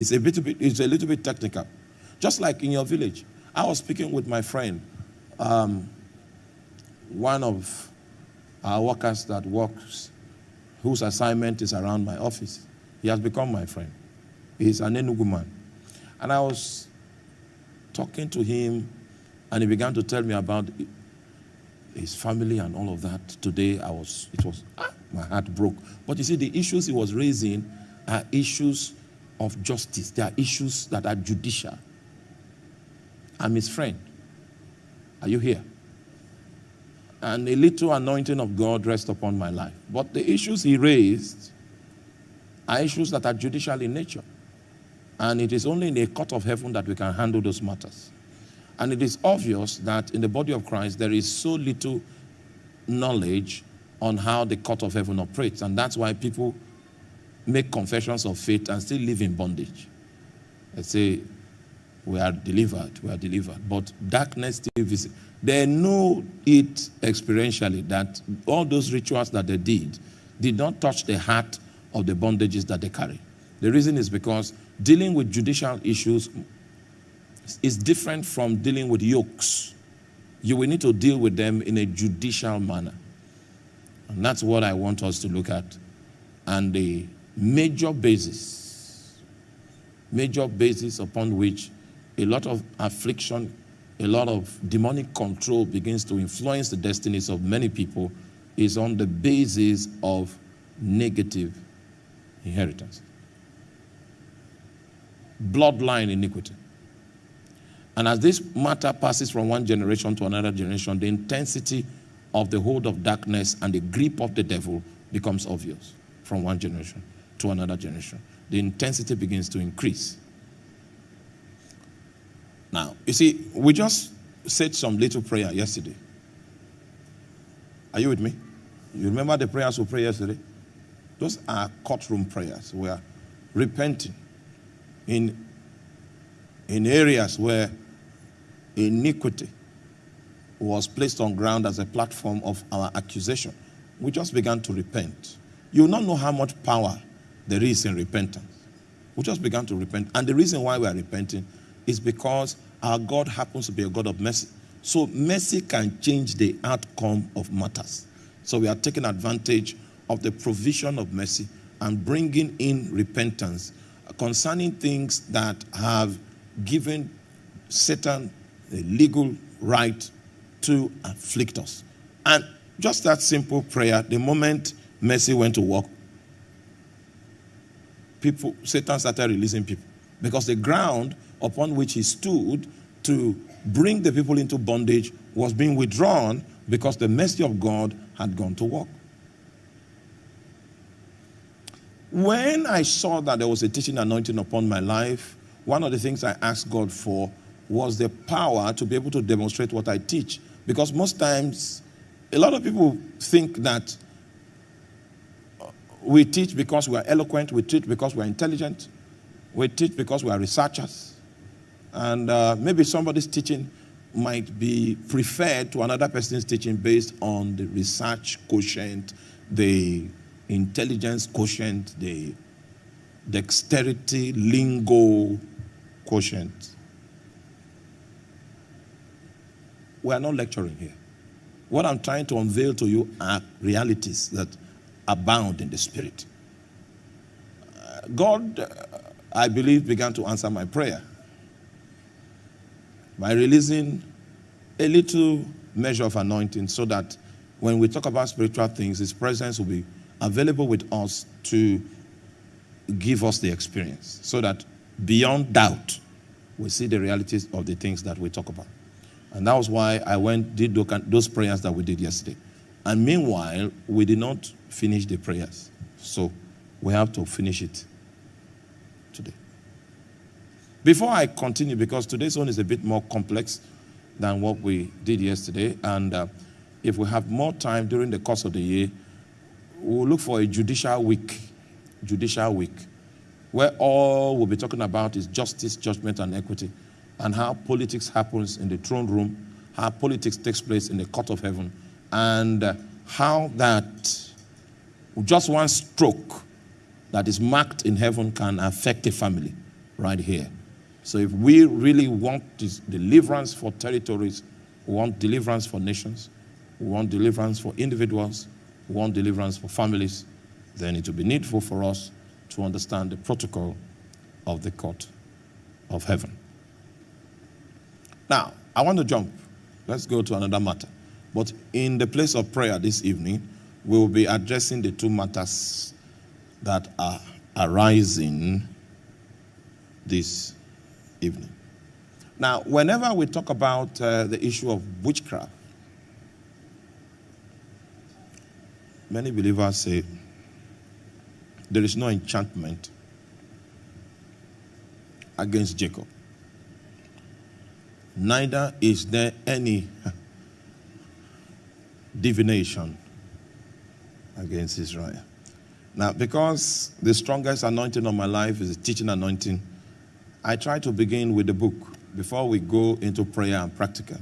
It's a, bit, it's a little bit technical. Just like in your village. I was speaking with my friend, um, one of our workers that works, whose assignment is around my office. He has become my friend. He's an Enugu man. And I was talking to him, and he began to tell me about his family and all of that. Today, I was, it was, ah, my heart broke. But you see, the issues he was raising are issues of justice. There are issues that are judicial. I'm his friend. Are you here? And a little anointing of God rests upon my life. But the issues he raised are issues that are judicial in nature. And it is only in a court of heaven that we can handle those matters. And it is obvious that in the body of Christ, there is so little knowledge on how the court of heaven operates. And that's why people make confessions of faith and still live in bondage. They say, we are delivered, we are delivered. But darkness still visits. They know it experientially that all those rituals that they did did not touch the heart of the bondages that they carry. The reason is because dealing with judicial issues is different from dealing with yokes. You will need to deal with them in a judicial manner. And that's what I want us to look at. And the major basis, major basis upon which a lot of affliction, a lot of demonic control begins to influence the destinies of many people is on the basis of negative inheritance. Bloodline iniquity. And as this matter passes from one generation to another generation, the intensity of the hold of darkness and the grip of the devil becomes obvious from one generation to another generation. The intensity begins to increase. Now, you see, we just said some little prayer yesterday. Are you with me? You remember the prayers we prayed yesterday? Those are courtroom prayers. We are repenting in, in areas where iniquity was placed on ground as a platform of our accusation. We just began to repent. You will not know how much power there is in repentance. We just began to repent. And the reason why we are repenting is because our God happens to be a God of mercy. So mercy can change the outcome of matters. So we are taking advantage of the provision of mercy and bringing in repentance concerning things that have given Satan a legal right to afflict us. And just that simple prayer, the moment mercy went to work, people, Satan started releasing people. Because the ground upon which he stood to bring the people into bondage was being withdrawn because the mercy of God had gone to work. When I saw that there was a teaching anointing upon my life, one of the things I asked God for was the power to be able to demonstrate what I teach. Because most times, a lot of people think that we teach because we are eloquent, we teach because we are intelligent, we teach because we are researchers. And uh, maybe somebody's teaching might be preferred to another person's teaching based on the research quotient, the intelligence quotient, the dexterity, lingo quotient. We are not lecturing here. What I'm trying to unveil to you are realities that abound in the spirit. Uh, God, uh, I believe, began to answer my prayer by releasing a little measure of anointing so that when we talk about spiritual things, His presence will be available with us to give us the experience so that beyond doubt, we see the realities of the things that we talk about. And that was why I went, did those prayers that we did yesterday. And meanwhile, we did not finish the prayers. So we have to finish it today. Before I continue, because today's one is a bit more complex than what we did yesterday, and uh, if we have more time during the course of the year, we'll look for a judicial week, judicial week, where all we'll be talking about is justice, judgment, and equity, and how politics happens in the throne room, how politics takes place in the court of heaven, and how that just one stroke that is marked in heaven can affect a family right here. So if we really want deliverance for territories, we want deliverance for nations, we want deliverance for individuals, we want deliverance for families, then it will be needful for us to understand the protocol of the court of heaven. Now, I want to jump. Let's go to another matter. But in the place of prayer this evening, we will be addressing the two matters that are arising this evening. Now, whenever we talk about uh, the issue of witchcraft, many believers say there is no enchantment against Jacob. Neither is there any divination against Israel. Now, because the strongest anointing of my life is the teaching anointing, I try to begin with the book before we go into prayer and practical.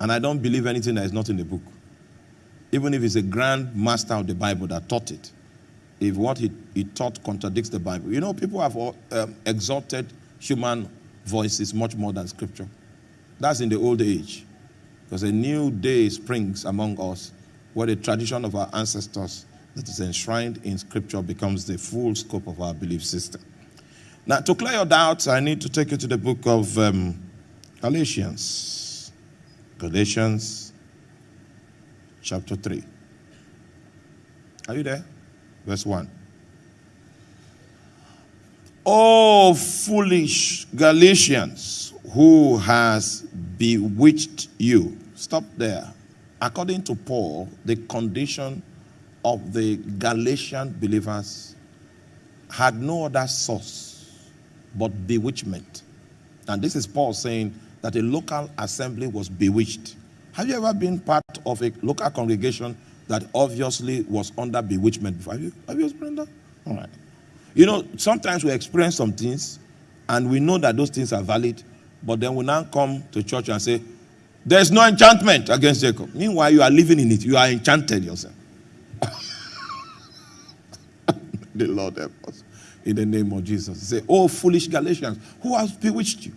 And I don't believe anything that is not in the book. Even if it's a grand master of the Bible that taught it, if what he, he taught contradicts the Bible. You know, people have um, exalted human voices much more than scripture. That's in the old age. Because a new day springs among us where the tradition of our ancestors that is enshrined in scripture becomes the full scope of our belief system. Now, to clear your doubts, I need to take you to the book of um, Galatians. Galatians chapter 3. Are you there? Verse 1. Oh, foolish Galatians, who has bewitched you? Stop there. According to Paul, the condition of the Galatian believers had no other source but bewitchment. And this is Paul saying that a local assembly was bewitched. Have you ever been part of a local congregation that obviously was under bewitchment before? Have you, have you experienced that? All right. You know, sometimes we experience some things and we know that those things are valid, but then we now come to church and say, There's no enchantment against Jacob. Meanwhile, you are living in it, you are enchanted yourself. the Lord help us. In the name of Jesus. Say, Oh, foolish Galatians, who has bewitched you?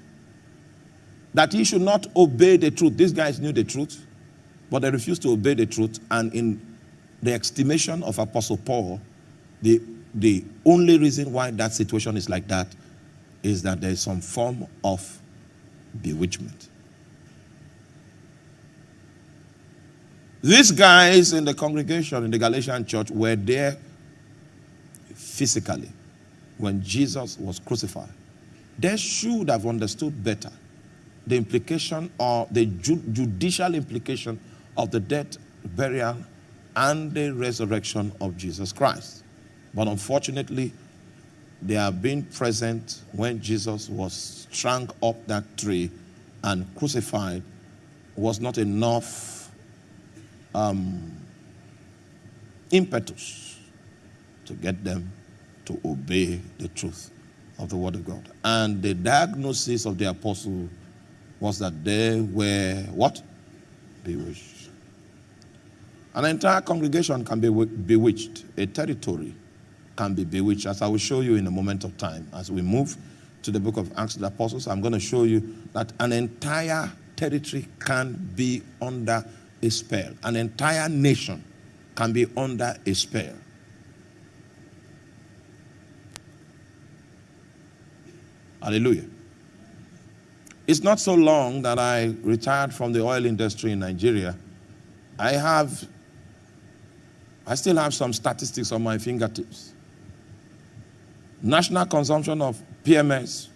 That he should not obey the truth. These guys knew the truth, but they refused to obey the truth. And in the estimation of Apostle Paul, the the only reason why that situation is like that is that there is some form of bewitchment. These guys in the congregation in the Galatian church were there physically when Jesus was crucified. They should have understood better the implication or the judicial implication of the death, burial, and the resurrection of Jesus Christ. But unfortunately, they have been present when Jesus was strung up that tree and crucified was not enough um, impetus to get them to obey the truth of the word of God. And the diagnosis of the apostle was that they were what? Bewitched. An entire congregation can be bewitched, a territory can be bewitched, as I will show you in a moment of time. As we move to the book of Acts of the Apostles, I'm going to show you that an entire territory can be under a spell. An entire nation can be under a spell. Hallelujah. It's not so long that I retired from the oil industry in Nigeria. I have, I still have some statistics on my fingertips. National consumption of PMS,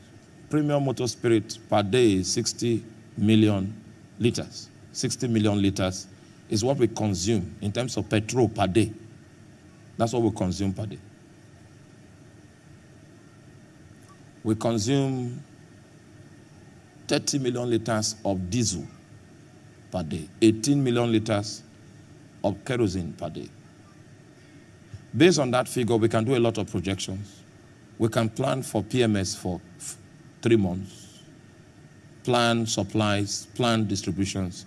premium motor spirit, per day is 60 million liters. 60 million liters is what we consume in terms of petrol per day. That's what we consume per day. We consume 30 million liters of diesel per day, 18 million liters of kerosene per day. Based on that figure, we can do a lot of projections. We can plan for PMS for three months, plan supplies, plan distributions,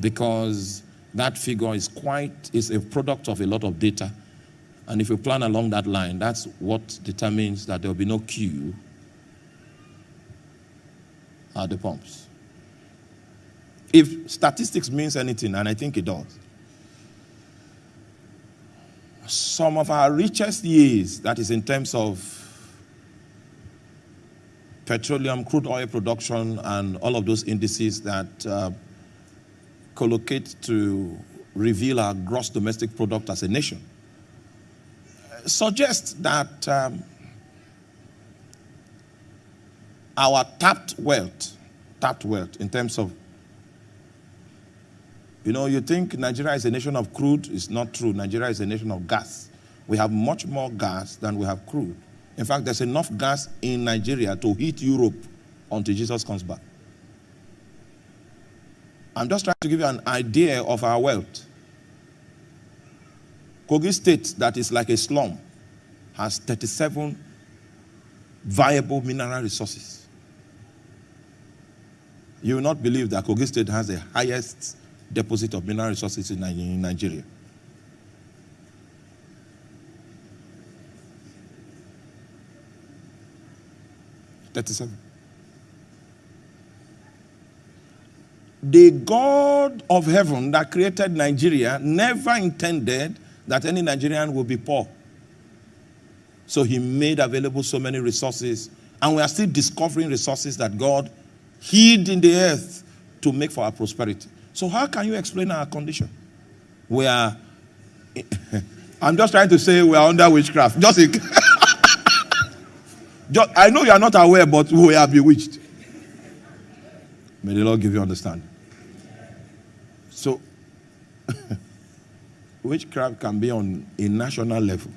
because that figure is quite, is a product of a lot of data. And if you plan along that line, that's what determines that there will be no queue at the pumps. If statistics means anything, and I think it does, some of our richest years, that is in terms of petroleum, crude oil production, and all of those indices that uh, collocate to reveal our gross domestic product as a nation, suggest that um, our tapped wealth, tapped wealth in terms of, you know, you think Nigeria is a nation of crude. It's not true. Nigeria is a nation of gas. We have much more gas than we have crude. In fact, there's enough gas in Nigeria to heat Europe until Jesus comes back. I'm just trying to give you an idea of our wealth. Kogi State, that is like a slum, has 37 viable mineral resources. You will not believe that Kogi State has the highest deposit of mineral resources in Nigeria. 37. The God of heaven that created Nigeria never intended that any Nigerian will be poor. So he made available so many resources, and we are still discovering resources that God hid in the earth to make for our prosperity. So how can you explain our condition? We are, I'm just trying to say we are under witchcraft. Just Just, I know you are not aware, but we are bewitched. May the Lord give you understanding. So, witchcraft can be on a national level.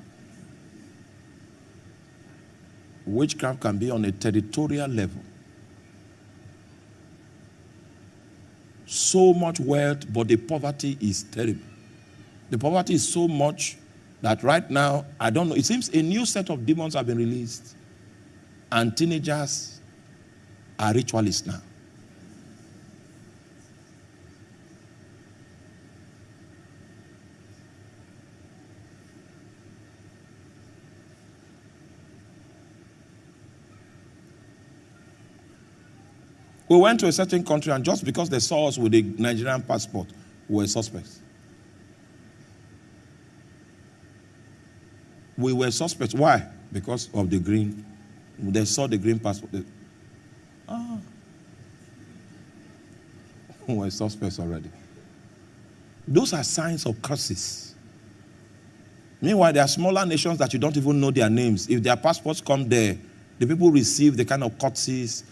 Witchcraft can be on a territorial level. So much wealth, but the poverty is terrible. The poverty is so much that right now, I don't know, it seems a new set of demons have been released and teenagers are ritualists now. We went to a certain country, and just because they saw us with a Nigerian passport, we were suspects. We were suspects. Why? Because of the green they saw the green passport. They, ah. We're suspects already. Those are signs of curses. Meanwhile, there are smaller nations that you don't even know their names. If their passports come there, the people receive the kind of courtesies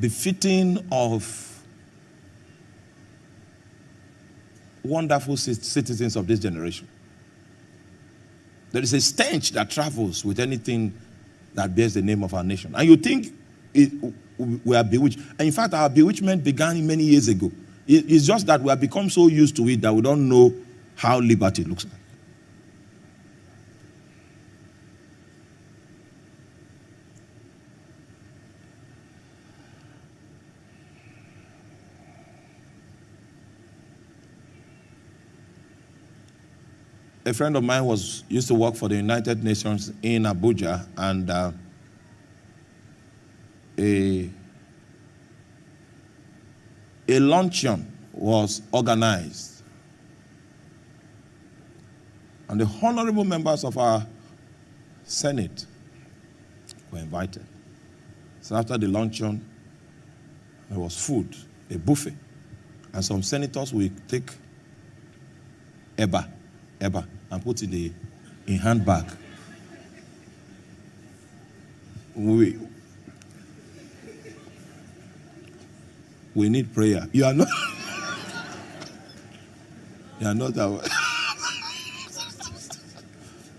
befitting of wonderful citizens of this generation. There is a stench that travels with anything that bears the name of our nation. And you think it, we are bewitched. And in fact, our bewitchment began many years ago. It, it's just that we have become so used to it that we don't know how liberty looks like. A friend of mine was used to work for the United Nations in Abuja, and uh, a a luncheon was organized, and the honorable members of our Senate were invited. So after the luncheon, there was food, a buffet, and some senators will take eba eba and put in the in handbag. We, we need prayer. You are not. you are not our.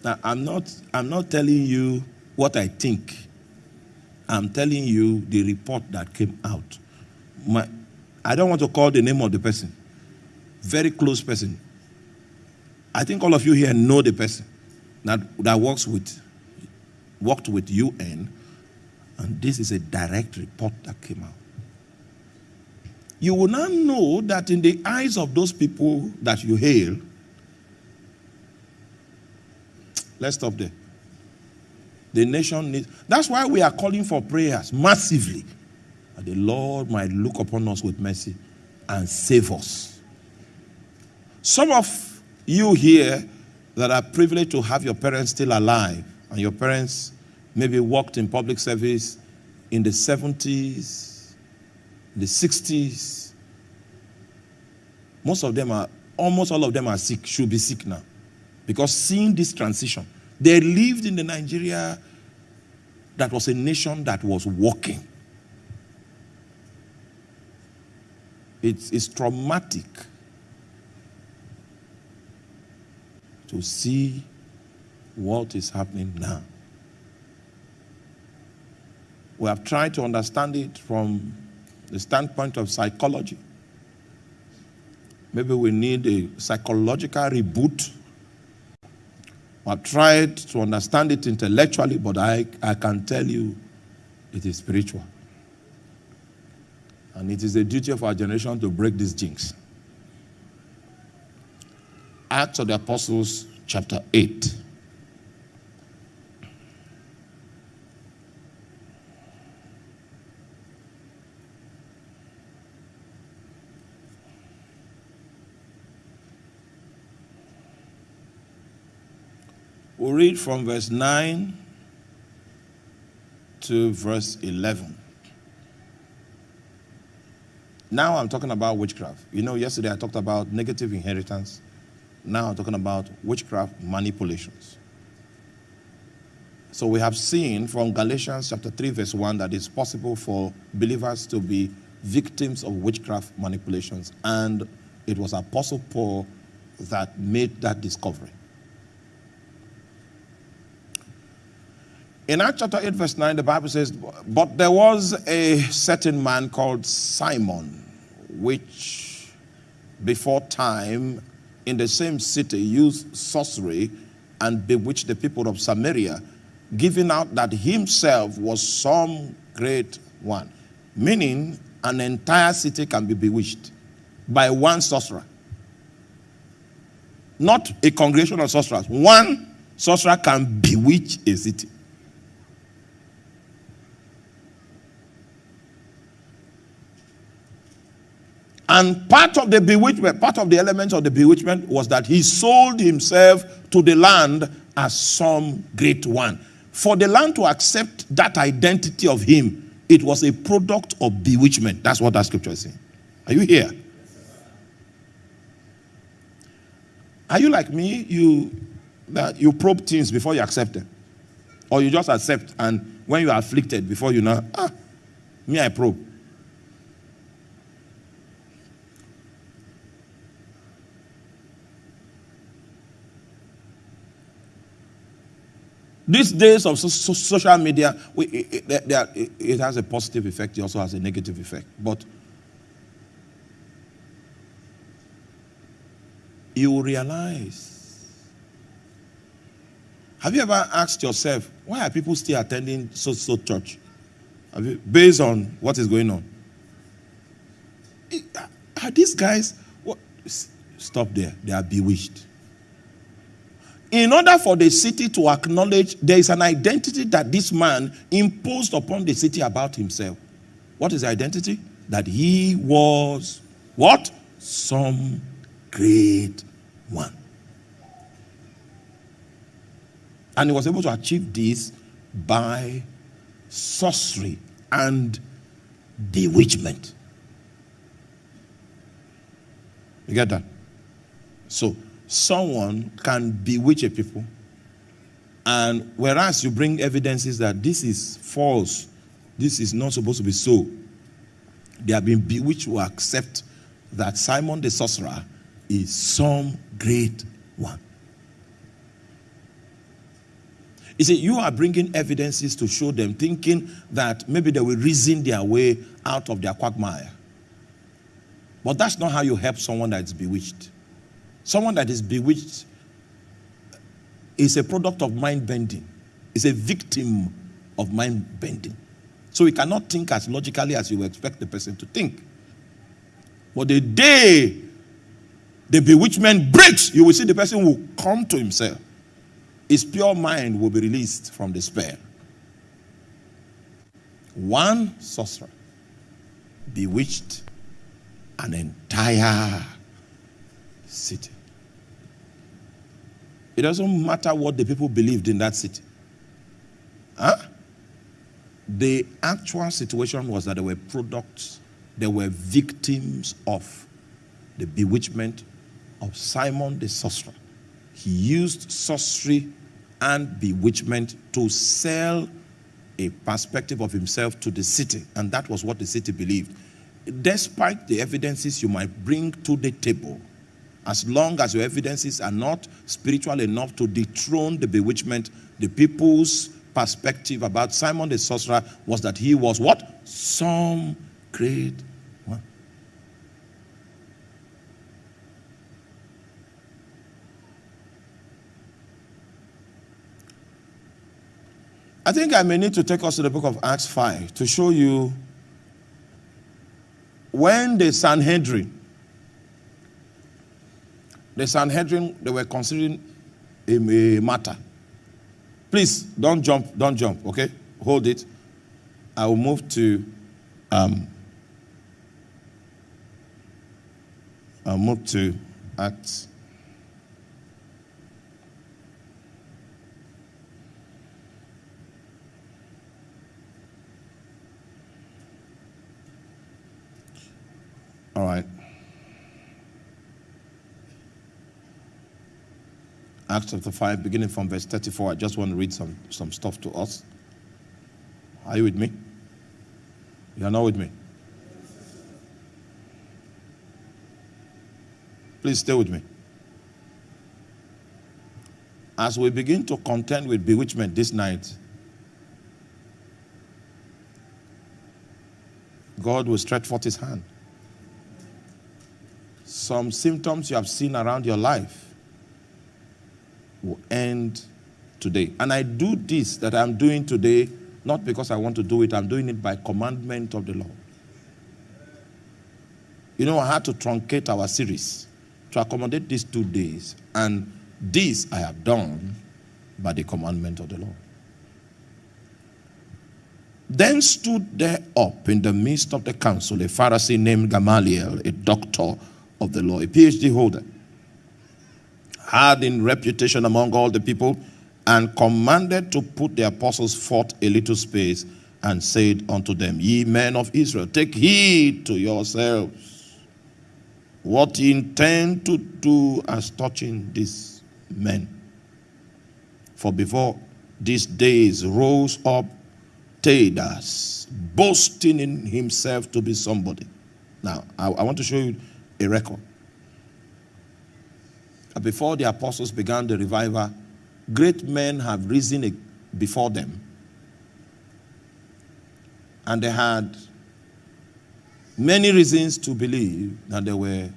now I'm not. I'm not telling you what I think. I'm telling you the report that came out. My, I don't want to call the name of the person. Very close person. I think all of you here know the person that, that works with, worked with UN, and this is a direct report that came out. You will now know that in the eyes of those people that you hail, let's stop there. The nation needs, that's why we are calling for prayers massively. that the Lord might look upon us with mercy and save us. Some of you here that are privileged to have your parents still alive, and your parents maybe worked in public service in the 70s, the 60s. Most of them are, almost all of them are sick, should be sick now. Because seeing this transition, they lived in the Nigeria that was a nation that was working. It's, it's traumatic to see what is happening now. We have tried to understand it from the standpoint of psychology. Maybe we need a psychological reboot. I've tried to understand it intellectually, but I, I can tell you it is spiritual. And it is the duty of our generation to break these jinx. Acts of the Apostles, chapter 8. We'll read from verse 9 to verse 11. Now I'm talking about witchcraft. You know, yesterday I talked about negative inheritance. Now talking about witchcraft manipulations. So we have seen from Galatians chapter 3, verse 1, that it's possible for believers to be victims of witchcraft manipulations. And it was Apostle Paul that made that discovery. In Acts chapter 8, verse 9, the Bible says, But there was a certain man called Simon, which before time in the same city used sorcery and bewitched the people of Samaria, giving out that himself was some great one. Meaning, an entire city can be bewitched by one sorcerer. Not a congregation of sorcerers. One sorcerer can bewitch a city. And part of the bewitchment, part of the elements of the bewitchment was that he sold himself to the land as some great one. For the land to accept that identity of him, it was a product of bewitchment. That's what that scripture is saying. Are you here? Are you like me? You that you probe things before you accept them. Or you just accept and when you are afflicted before you know, ah, me I probe. These days of so, so, social media, we, it, it, it, it has a positive effect, it also has a negative effect. But you realize. Have you ever asked yourself, why are people still attending so so church? You, based on what is going on. Are these guys, what, stop there, they are bewitched in order for the city to acknowledge there is an identity that this man imposed upon the city about himself. What is the identity? That he was what? Some great one. And he was able to achieve this by sorcery and bewitchment. You get that? So someone can bewitch a people, and whereas you bring evidences that this is false, this is not supposed to be so, they have been bewitched to accept that Simon the sorcerer is some great one. You see, you are bringing evidences to show them, thinking that maybe they will reason their way out of their quagmire. But that's not how you help someone that's bewitched. Someone that is bewitched is a product of mind bending, is a victim of mind bending. So he cannot think as logically as you expect the person to think. But the day the bewitchment breaks, you will see the person will come to himself. His pure mind will be released from despair. One sorcerer bewitched an entire city. It doesn't matter what the people believed in that city. Huh? The actual situation was that there were products, they were victims of the bewitchment of Simon the sorcerer. He used sorcery and bewitchment to sell a perspective of himself to the city, and that was what the city believed. Despite the evidences you might bring to the table, as long as your evidences are not spiritual enough to dethrone the bewitchment, the people's perspective about Simon the sorcerer was that he was what? Some great one. I think I may need to take us to the book of Acts 5 to show you when the Sanhedrin, the Sanhedrin, they were considering a, a matter. Please don't jump, don't jump, okay? Hold it. I will move to um, I'll move to Acts. All right. Acts chapter 5, beginning from verse 34. I just want to read some, some stuff to us. Are you with me? You are not with me? Please stay with me. As we begin to contend with bewitchment this night, God will stretch forth his hand. Some symptoms you have seen around your life will end today. And I do this that I'm doing today not because I want to do it, I'm doing it by commandment of the Lord. You know, I had to truncate our series to accommodate these two days. And this I have done by the commandment of the Lord. Then stood there up in the midst of the council a Pharisee named Gamaliel, a doctor of the law, a PhD holder had in reputation among all the people, and commanded to put the apostles forth a little space, and said unto them, Ye men of Israel, take heed to yourselves what ye intend to do as touching these men. For before these days rose up Theudas, boasting in himself to be somebody. Now, I, I want to show you a record before the apostles began the revival, great men have risen before them. And they had many reasons to believe that there were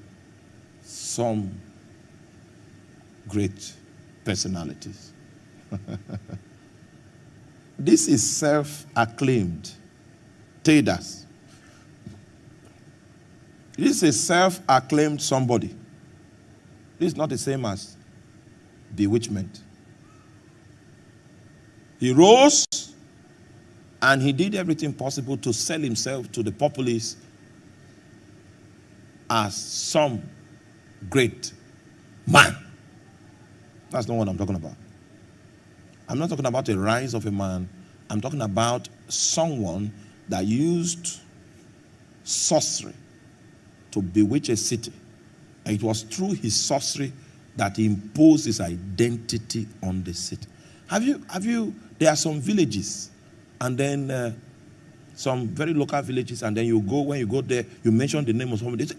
some great personalities. this is self acclaimed. Theudas. This is self acclaimed somebody. This is not the same as bewitchment. He rose and he did everything possible to sell himself to the populace as some great man. That's not what I'm talking about. I'm not talking about the rise of a man. I'm talking about someone that used sorcery to bewitch a city it was through his sorcery that he imposed his identity on the city. Have you, have you, there are some villages and then uh, some very local villages, and then you go, when you go there, you mention the name of somebody. Say,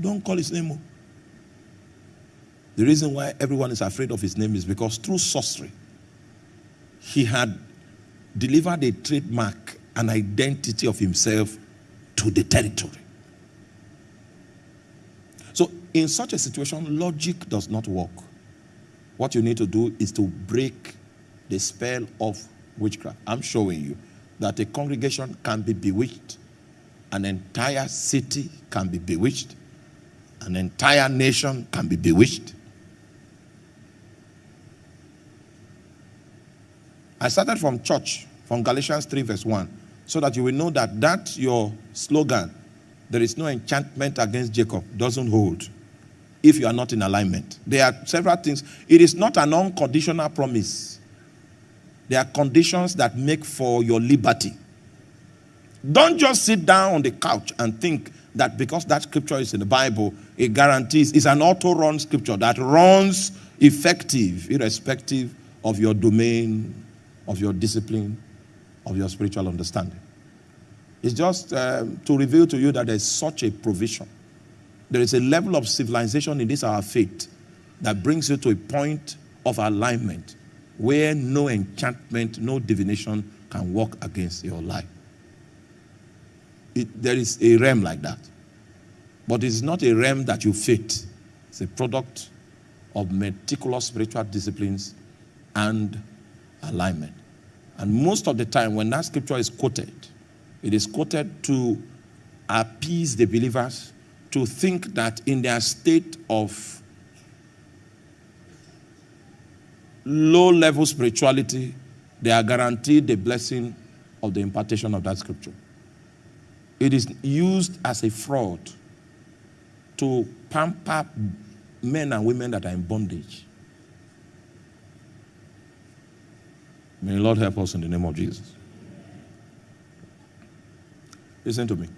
Don't call his name. The reason why everyone is afraid of his name is because through sorcery, he had delivered a trademark, an identity of himself to the territory. So, in such a situation, logic does not work. What you need to do is to break the spell of witchcraft. I'm showing you that a congregation can be bewitched, an entire city can be bewitched, an entire nation can be bewitched. I started from church from Galatians 3, verse 1, so that you will know that that your slogan, there is no enchantment against Jacob, doesn't hold if you are not in alignment. There are several things. It is not an unconditional promise. There are conditions that make for your liberty. Don't just sit down on the couch and think that because that scripture is in the Bible, it guarantees it's an auto-run scripture that runs effective, irrespective of your domain, of your discipline, of your spiritual understanding. It's just um, to reveal to you that there's such a provision. There is a level of civilization in this our faith that brings you to a point of alignment where no enchantment, no divination can work against your life. It, there is a realm like that. But it's not a realm that you fit. It's a product of meticulous spiritual disciplines and alignment. And most of the time, when that scripture is quoted, it is quoted to appease the believers to think that in their state of low level spirituality, they are guaranteed the blessing of the impartation of that scripture. It is used as a fraud to pamper men and women that are in bondage. May the Lord help us in the name of Jesus. Listen to me.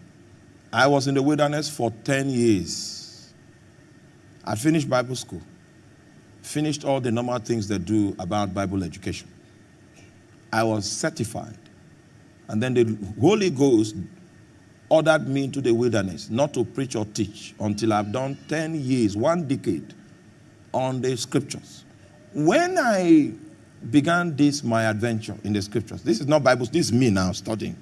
I was in the wilderness for 10 years. I finished Bible school, finished all the normal things they do about Bible education. I was certified. And then the Holy Ghost ordered me into the wilderness not to preach or teach until I've done 10 years, one decade on the scriptures. When I began this, my adventure in the scriptures, this is not Bible, this is me now studying.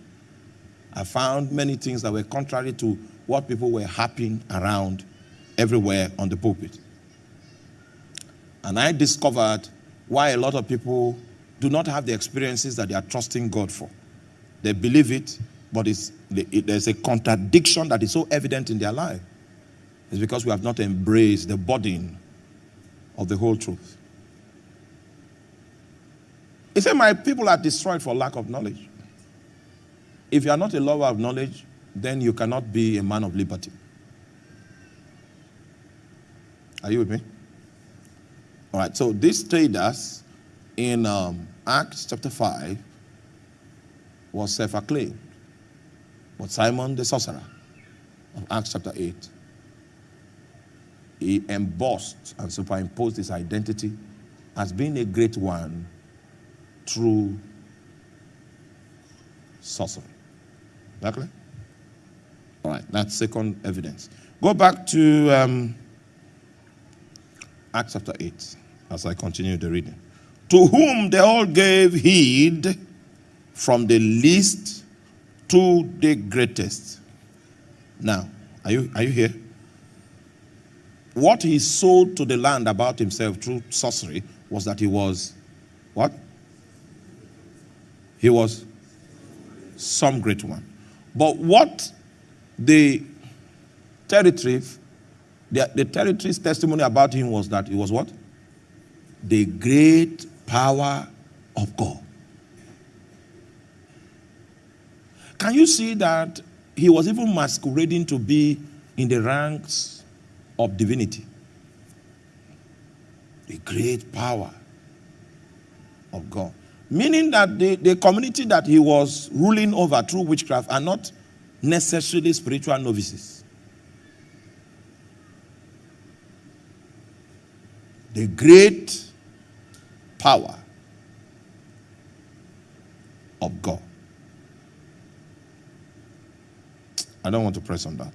I found many things that were contrary to what people were happening around everywhere on the pulpit. And I discovered why a lot of people do not have the experiences that they are trusting God for. They believe it, but it's, it, there's a contradiction that is so evident in their life. It's because we have not embraced the burden of the whole truth. He said, My people are destroyed for lack of knowledge. If you are not a lover of knowledge, then you cannot be a man of liberty. Are you with me? All right, so this Theudas in um, Acts chapter 5 was self acclaimed. But Simon the sorcerer of Acts chapter 8, he embossed and superimposed his identity as being a great one through sorcery. Exactly? All right, that's second evidence. Go back to um, Acts chapter 8 as I continue the reading. To whom they all gave heed from the least to the greatest. Now, are you, are you here? What he sold to the land about himself through sorcery was that he was what? He was some great one. But what the territory, the, the territory's testimony about him was that he was what? The great power of God. Can you see that he was even masquerading to be in the ranks of divinity? The great power of God. Meaning that the, the community that he was ruling over through witchcraft are not necessarily spiritual novices. The great power of God. I don't want to press on that.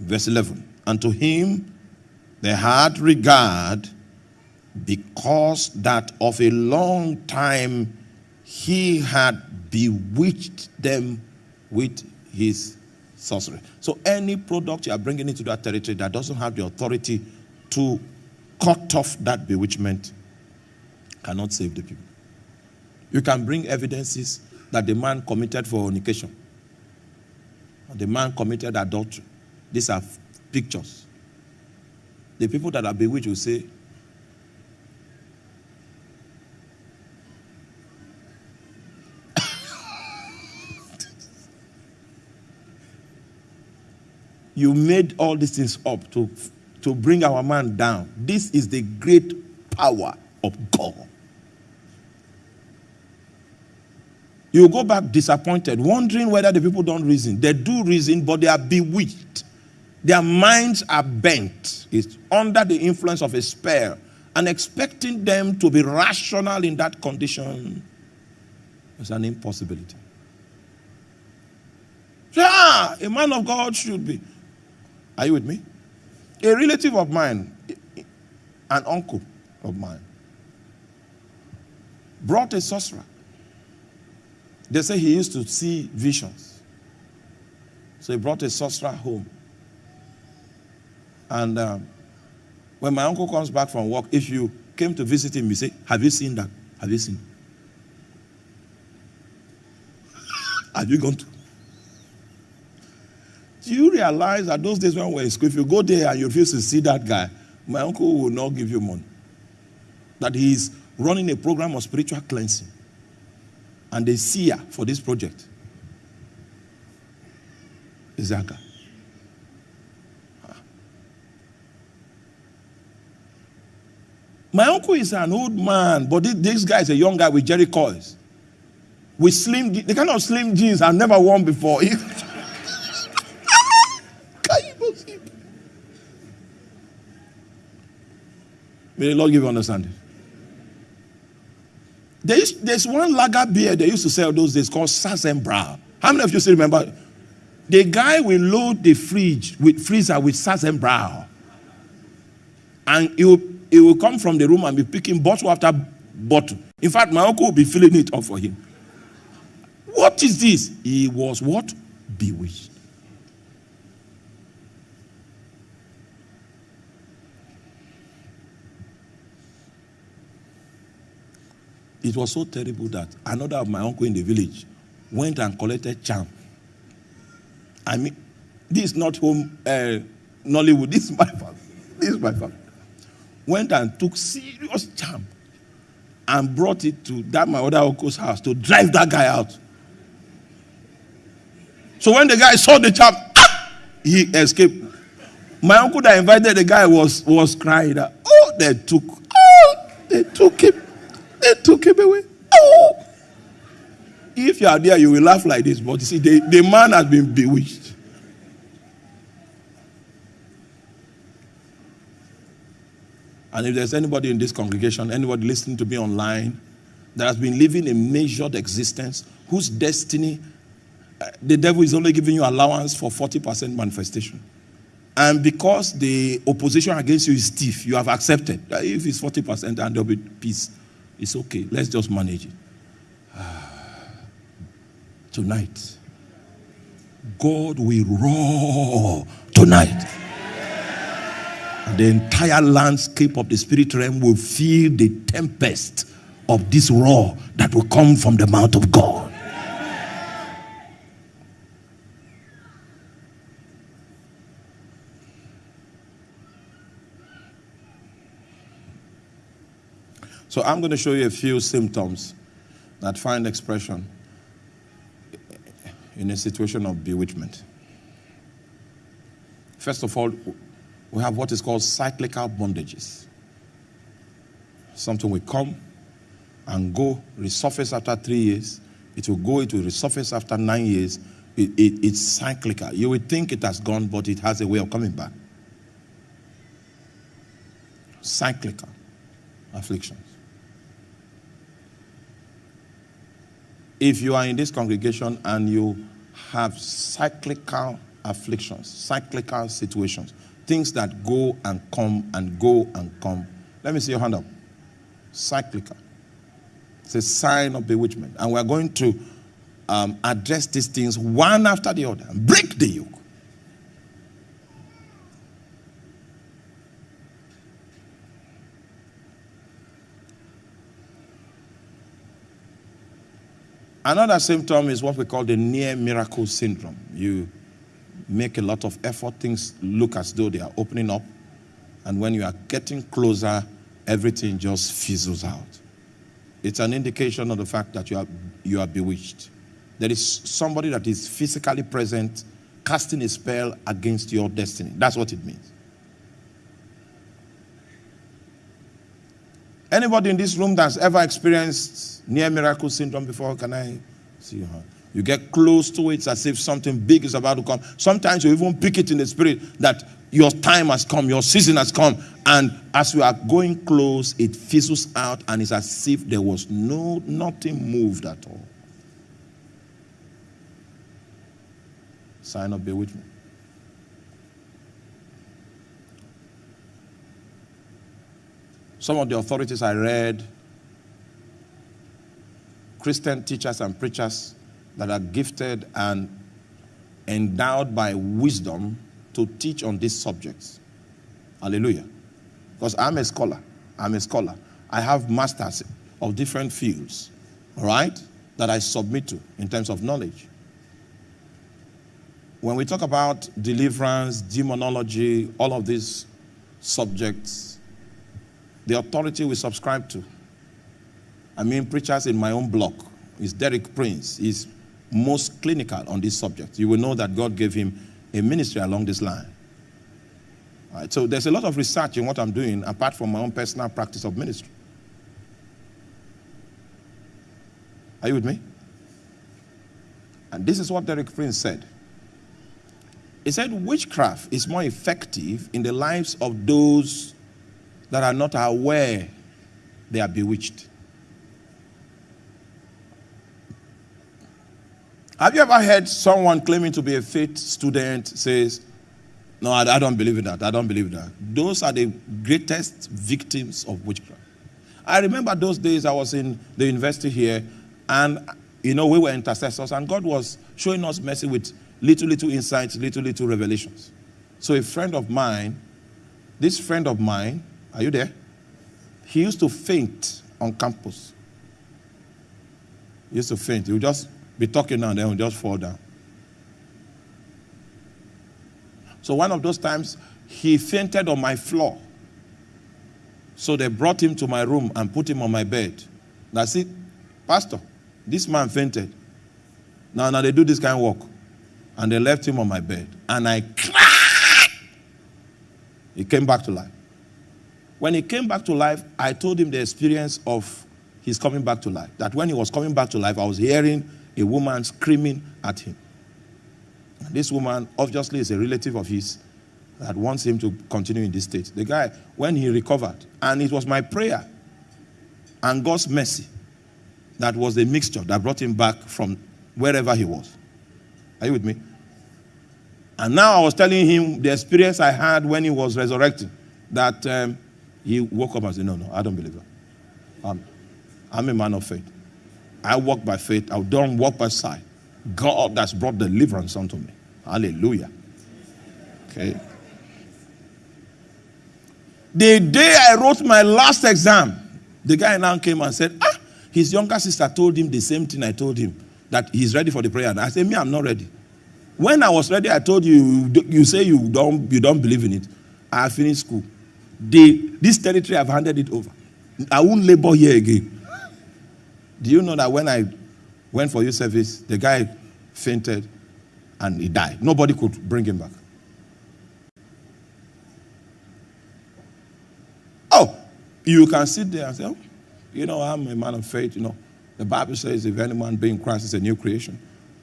Verse 11. And to him they had regard because that of a long time he had bewitched them with his sorcery. So any product you are bringing into that territory that doesn't have the authority to cut off that bewitchment cannot save the people. You can bring evidences that the man committed fornication the man committed adultery. These are pictures. The people that are bewitched will say, you made all these things up to, to bring our man down. This is the great power of God. You go back disappointed, wondering whether the people don't reason. They do reason, but they are bewitched. Their minds are bent. It's under the influence of a spell. And expecting them to be rational in that condition is an impossibility. Yeah, a man of God should be. Are you with me? A relative of mine, an uncle of mine, brought a sorcerer. They say he used to see visions. So he brought a sorcerer home. And um, when my uncle comes back from work, if you came to visit him, you say, Have you seen that? Have you seen? Have you gone to? Do you realize that those days when we were in school, if you go there and you refuse to see that guy, my uncle will not give you money. That he is running a program of spiritual cleansing. And the seer for this project is that guy. My uncle is an old man, but this, guy is a young guy with Jheri curls. With slim, the kind of slim jeans I've never worn before. Can you believe? May the Lord give you understanding. There is, there's one lager beer they used to sell those days called Sazenbräu. How many of you still remember? The guy will load the fridge with freezer with Sazenbräu. And he will he will come from the room and be picking bottle after bottle. In fact, my uncle will be filling it up for him. What is this? He was what? Bewitched. It was so terrible that another of my uncle in the village went and collected charm. I mean, this is not home uh, Nollywood. This is my family. This is my family went and took serious charm and brought it to that my other uncle's house to drive that guy out. So when the guy saw the charm, ah, he escaped. My uncle that invited the guy was was crying. Oh, they took, oh, they took him, they took him away. Oh. If you are there, you will laugh like this. But you see, the, the man has been bewitched. And if there's anybody in this congregation, anybody listening to me online, that has been living a measured existence, whose destiny, uh, the devil is only giving you allowance for 40% manifestation. And because the opposition against you is stiff, you have accepted that if it's 40% and there'll be peace, it's okay. Let's just manage it. Ah, tonight, God will roar tonight the entire landscape of the spirit realm will feel the tempest of this roar that will come from the mouth of God. So I'm going to show you a few symptoms that find expression in a situation of bewitchment. First of all, we have what is called cyclical bondages. Something will come and go, resurface after three years. It will go, it will resurface after nine years. It, it, it's cyclical. You would think it has gone, but it has a way of coming back. Cyclical afflictions. If you are in this congregation and you have cyclical afflictions, cyclical situations, things that go and come and go and come. Let me see your hand up. Cyclical. It's a sign of bewitchment. And we're going to um, address these things one after the other and break the yoke. Another symptom is what we call the near miracle syndrome. You make a lot of effort, things look as though they are opening up. And when you are getting closer, everything just fizzles out. It's an indication of the fact that you are, you are bewitched. There is somebody that is physically present casting a spell against your destiny. That's what it means. Anybody in this room that's ever experienced near miracle syndrome before? Can I see your hand? You get close to it as if something big is about to come. Sometimes you even pick it in the spirit that your time has come, your season has come. And as you are going close, it fizzles out and it's as if there was no nothing moved at all. Sign up, be with me. Some of the authorities I read, Christian teachers and preachers that are gifted and endowed by wisdom to teach on these subjects. Hallelujah. Because I'm a scholar. I'm a scholar. I have masters of different fields, all right, that I submit to in terms of knowledge. When we talk about deliverance, demonology, all of these subjects, the authority we subscribe to, I mean, preachers in my own block, is Derek Prince. He's most clinical on this subject. You will know that God gave him a ministry along this line. So there's a lot of research in what I'm doing apart from my own personal practice of ministry. Are you with me? And this is what Derek Prince said. He said, Witchcraft is more effective in the lives of those that are not aware they are bewitched. Have you ever heard someone claiming to be a faith student says, No, I, I don't believe in that. I don't believe that. Those are the greatest victims of witchcraft. I remember those days I was in the university here, and you know, we were intercessors, and God was showing us mercy with little, little insights, little, little revelations. So, a friend of mine, this friend of mine, are you there? He used to faint on campus. He used to faint. He would just be talking now, then he would just fall down. So one of those times, he fainted on my floor. So they brought him to my room and put him on my bed. That's it. Pastor, this man fainted. Now, now they do this kind of work. And they left him on my bed. And I cried. He came back to life. When he came back to life, I told him the experience of his coming back to life. That when he was coming back to life, I was hearing a woman screaming at him. This woman obviously is a relative of his that wants him to continue in this state. The guy, when he recovered, and it was my prayer and God's mercy that was the mixture that brought him back from wherever he was. Are you with me? And now I was telling him the experience I had when he was resurrected that um, he woke up and said, No, no, I don't believe that. Um, I'm a man of faith. I walk by faith. I don't walk by sight. God has brought deliverance unto me. Hallelujah. Okay. The day I wrote my last exam, the guy now came and said, Ah, his younger sister told him the same thing I told him that he's ready for the prayer. And I said, Me, I'm not ready. When I was ready, I told you, you say you don't, you don't believe in it. I finished school. The, this territory, I've handed it over. I won't labor here again. Do you know that when I went for youth service, the guy fainted and he died? Nobody could bring him back. Oh, you can sit there and say, oh, you know, I'm a man of faith. You know, the Bible says, if any man be in Christ is a new creation.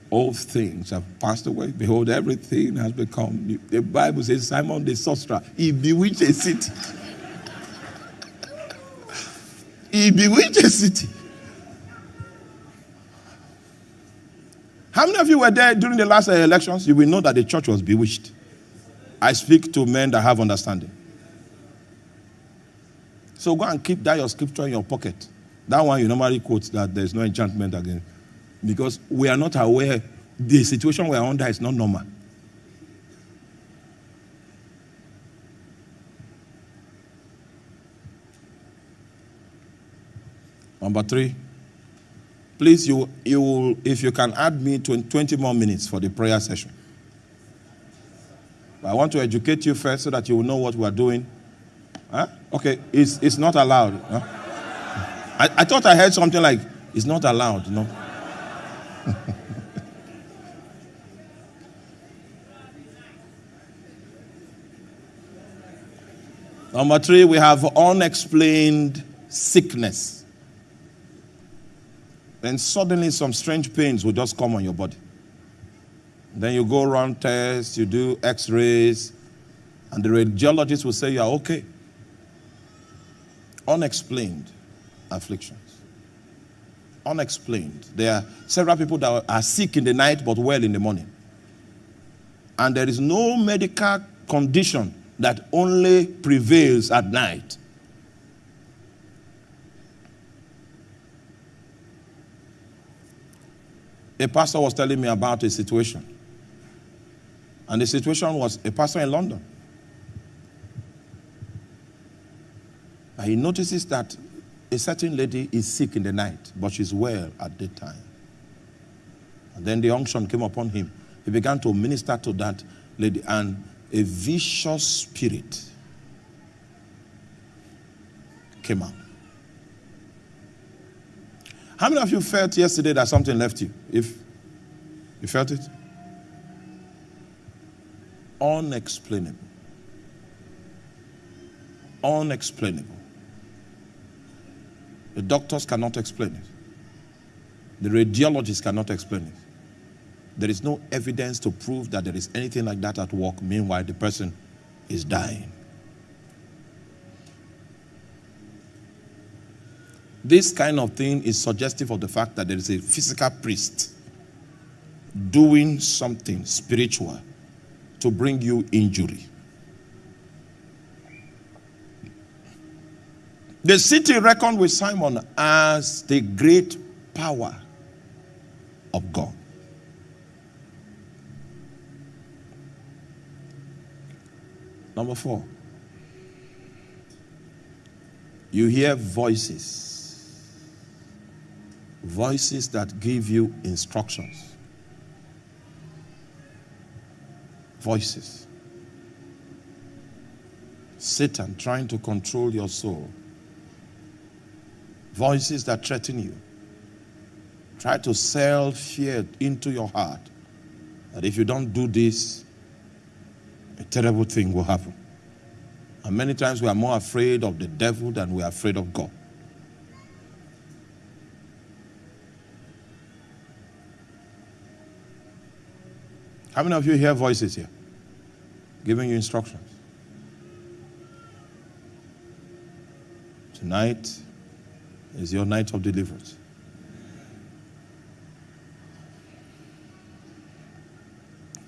All things have passed away. Behold, everything has become new. The Bible says, Simon the sorcerer, he bewitched a city. he bewitched a city. How many of you were there during the last uh, elections? You will know that the church was bewitched. I speak to men that have understanding. So go and keep that your scripture in your pocket. That one you normally quote that there's no enchantment again. Because we are not aware the situation we are under is not normal. Number three. Please, you, you, if you can add me 20 more minutes for the prayer session. I want to educate you first so that you will know what we are doing. Huh? Okay, it's, it's not allowed. Huh? I, I thought I heard something like, it's not allowed, no? Number three, we have unexplained sickness. Then suddenly some strange pains will just come on your body. Then you go run tests, you do x rays, and the radiologist will say you are okay. Unexplained afflictions. Unexplained. There are several people that are sick in the night but well in the morning. And there is no medical condition that only prevails at night. A pastor was telling me about a situation. And the situation was a pastor in London. And he notices that a certain lady is sick in the night, but she's well at the time. And then the unction came upon him. He began to minister to that lady, and a vicious spirit came out. How many of you felt yesterday that something left you? If you felt it? Unexplainable. Unexplainable. The doctors cannot explain it. The radiologists cannot explain it. There is no evidence to prove that there is anything like that at work. Meanwhile, the person is dying. This kind of thing is suggestive of the fact that there is a physical priest doing something spiritual to bring you injury. The city reckoned with Simon as the great power of God. Number four, you hear voices. Voices that give you instructions. Voices. Satan trying to control your soul voices that threaten you. Try to sell fear into your heart that if you don't do this, a terrible thing will happen. And many times we are more afraid of the devil than we are afraid of God. How many of you hear voices here? Giving you instructions. Tonight, is your night of deliverance.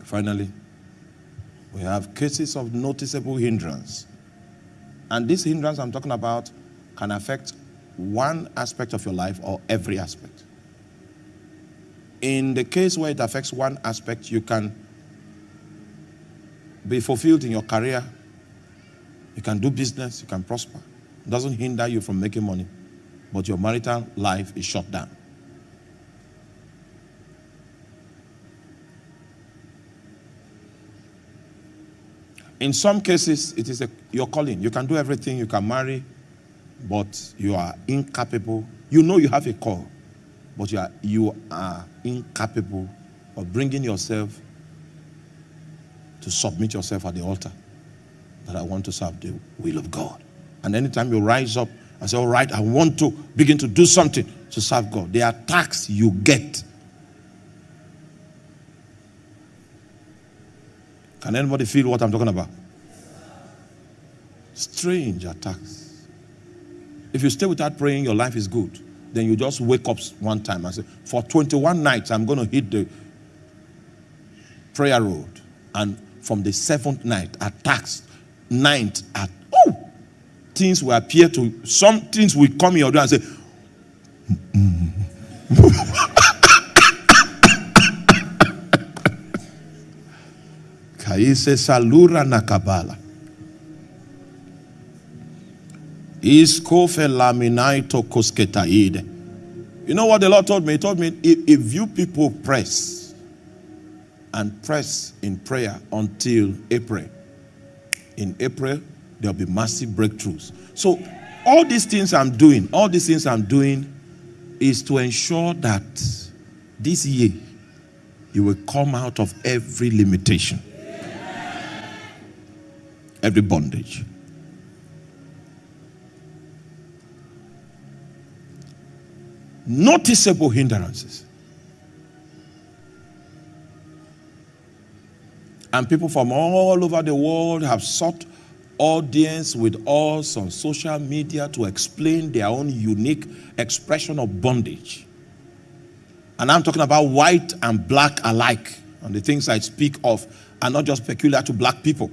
Finally, we have cases of noticeable hindrance. And this hindrance I'm talking about can affect one aspect of your life or every aspect. In the case where it affects one aspect, you can be fulfilled in your career, you can do business, you can prosper. It doesn't hinder you from making money but your marital life is shut down. In some cases, it is a, your calling. You can do everything, you can marry, but you are incapable. You know you have a call, but you are, you are incapable of bringing yourself to submit yourself at the altar that I want to serve the will of God. And anytime you rise up I say, all right, I want to begin to do something to serve God. The attacks you get. Can anybody feel what I'm talking about? Strange attacks. If you stay without praying, your life is good. Then you just wake up one time and say, for 21 nights, I'm going to hit the prayer road. And from the seventh night, attacks, ninth, at things will appear to, some things will come in your door and say, Kaise salura nakabala. Iskofe laminaito kosketaide. You know what the Lord told me? He told me, if, if you people press and press in prayer until April, in April, there'll be massive breakthroughs. So all these things I'm doing, all these things I'm doing is to ensure that this year you will come out of every limitation, every bondage. Noticeable hindrances. And people from all over the world have sought audience with us on social media to explain their own unique expression of bondage. And I'm talking about white and black alike. And the things I speak of are not just peculiar to black people.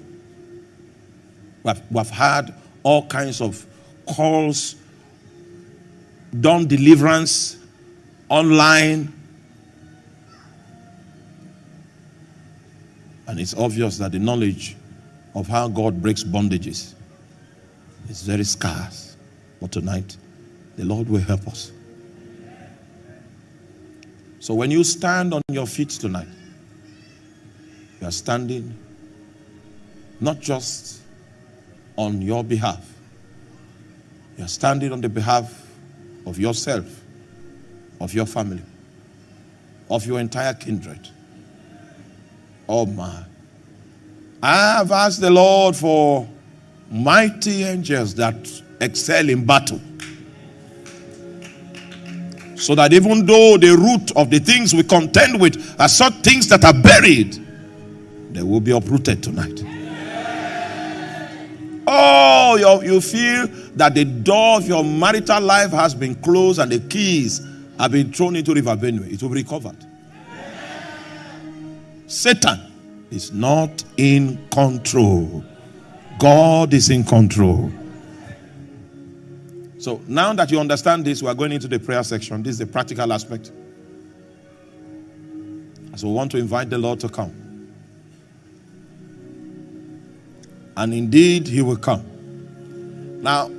We've, we've had all kinds of calls, done deliverance online. And it's obvious that the knowledge of how God breaks bondages is very scarce. But tonight, the Lord will help us. So when you stand on your feet tonight, you are standing not just on your behalf, you are standing on the behalf of yourself, of your family, of your entire kindred. Oh my. I have asked the Lord for mighty angels that excel in battle. So that even though the root of the things we contend with are such things that are buried, they will be uprooted tonight. Oh, you, you feel that the door of your marital life has been closed and the keys have been thrown into River Benue. It will be recovered. Satan is not in control. God is in control. So now that you understand this, we are going into the prayer section. This is the practical aspect. So we want to invite the Lord to come. And indeed, he will come. Now,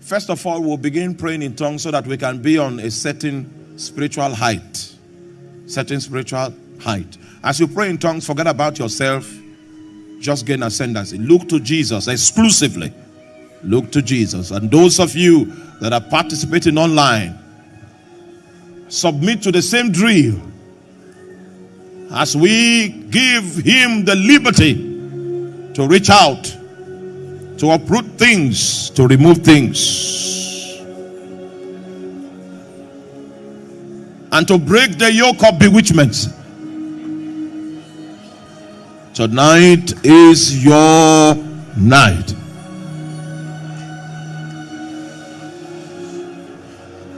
first of all, we'll begin praying in tongues so that we can be on a certain spiritual height. Certain spiritual height. As you pray in tongues, forget about yourself. Just gain ascendancy. Look to Jesus exclusively. Look to Jesus. And those of you that are participating online, submit to the same drill as we give him the liberty to reach out, to uproot things, to remove things, and to break the yoke of bewitchment. Tonight is your night.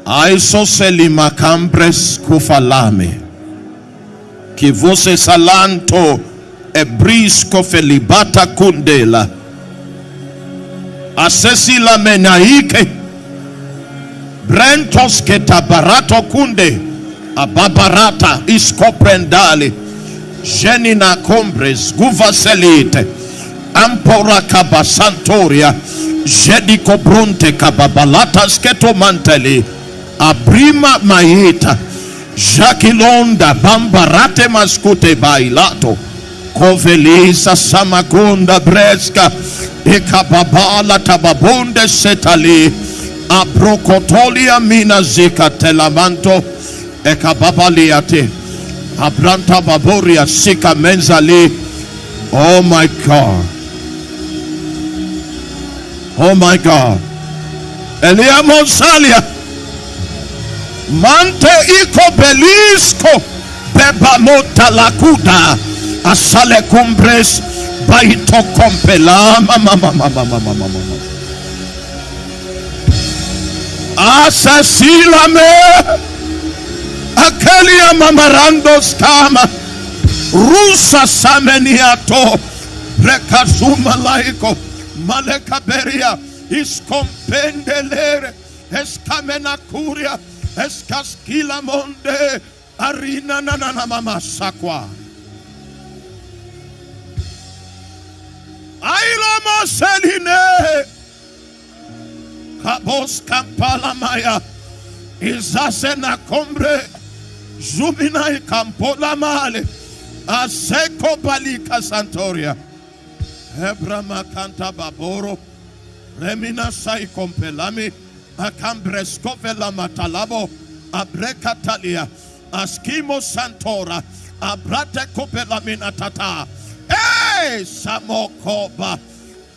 Aisoselima campres kufalame. Kivose salanto ebrisco felibata kundela asesila menaike brentos ketabarato kunde ababarata iskoprendali genina combres guvaselite ampora kabasantoria jediko brunte kababalata sketomanteli abrima maita jakilonda bambarate maskute bailato. Kovelisa Samakunda Breska Ekababala Tababonde Setali. Abrokotolia Mina Zika Telamanto Ekababaliate Abranta Baboria Sika Menzali. Oh my God. Oh my God. Elia Monsalia. Mante Iko Belisco Beba Motalakuda asale cumbres baito compela mama mama mama mama mama asasílame aquelia mamarando skama rusa sameniato recasuma laico malekaberia iscompendelere escamena curia escasquila monde. Arina nanana mama sakwa. Ailoma seline. Kabos kampala maya. Izasena kombre. Zumina kampola male. Aseko balika santoria. Hebrama kanta baboro. Remina sai kompelami. Akambresko vela matalabo. Abrekatalia. Askimo santora. Abrate kopelamina tata. Hey, Samokoba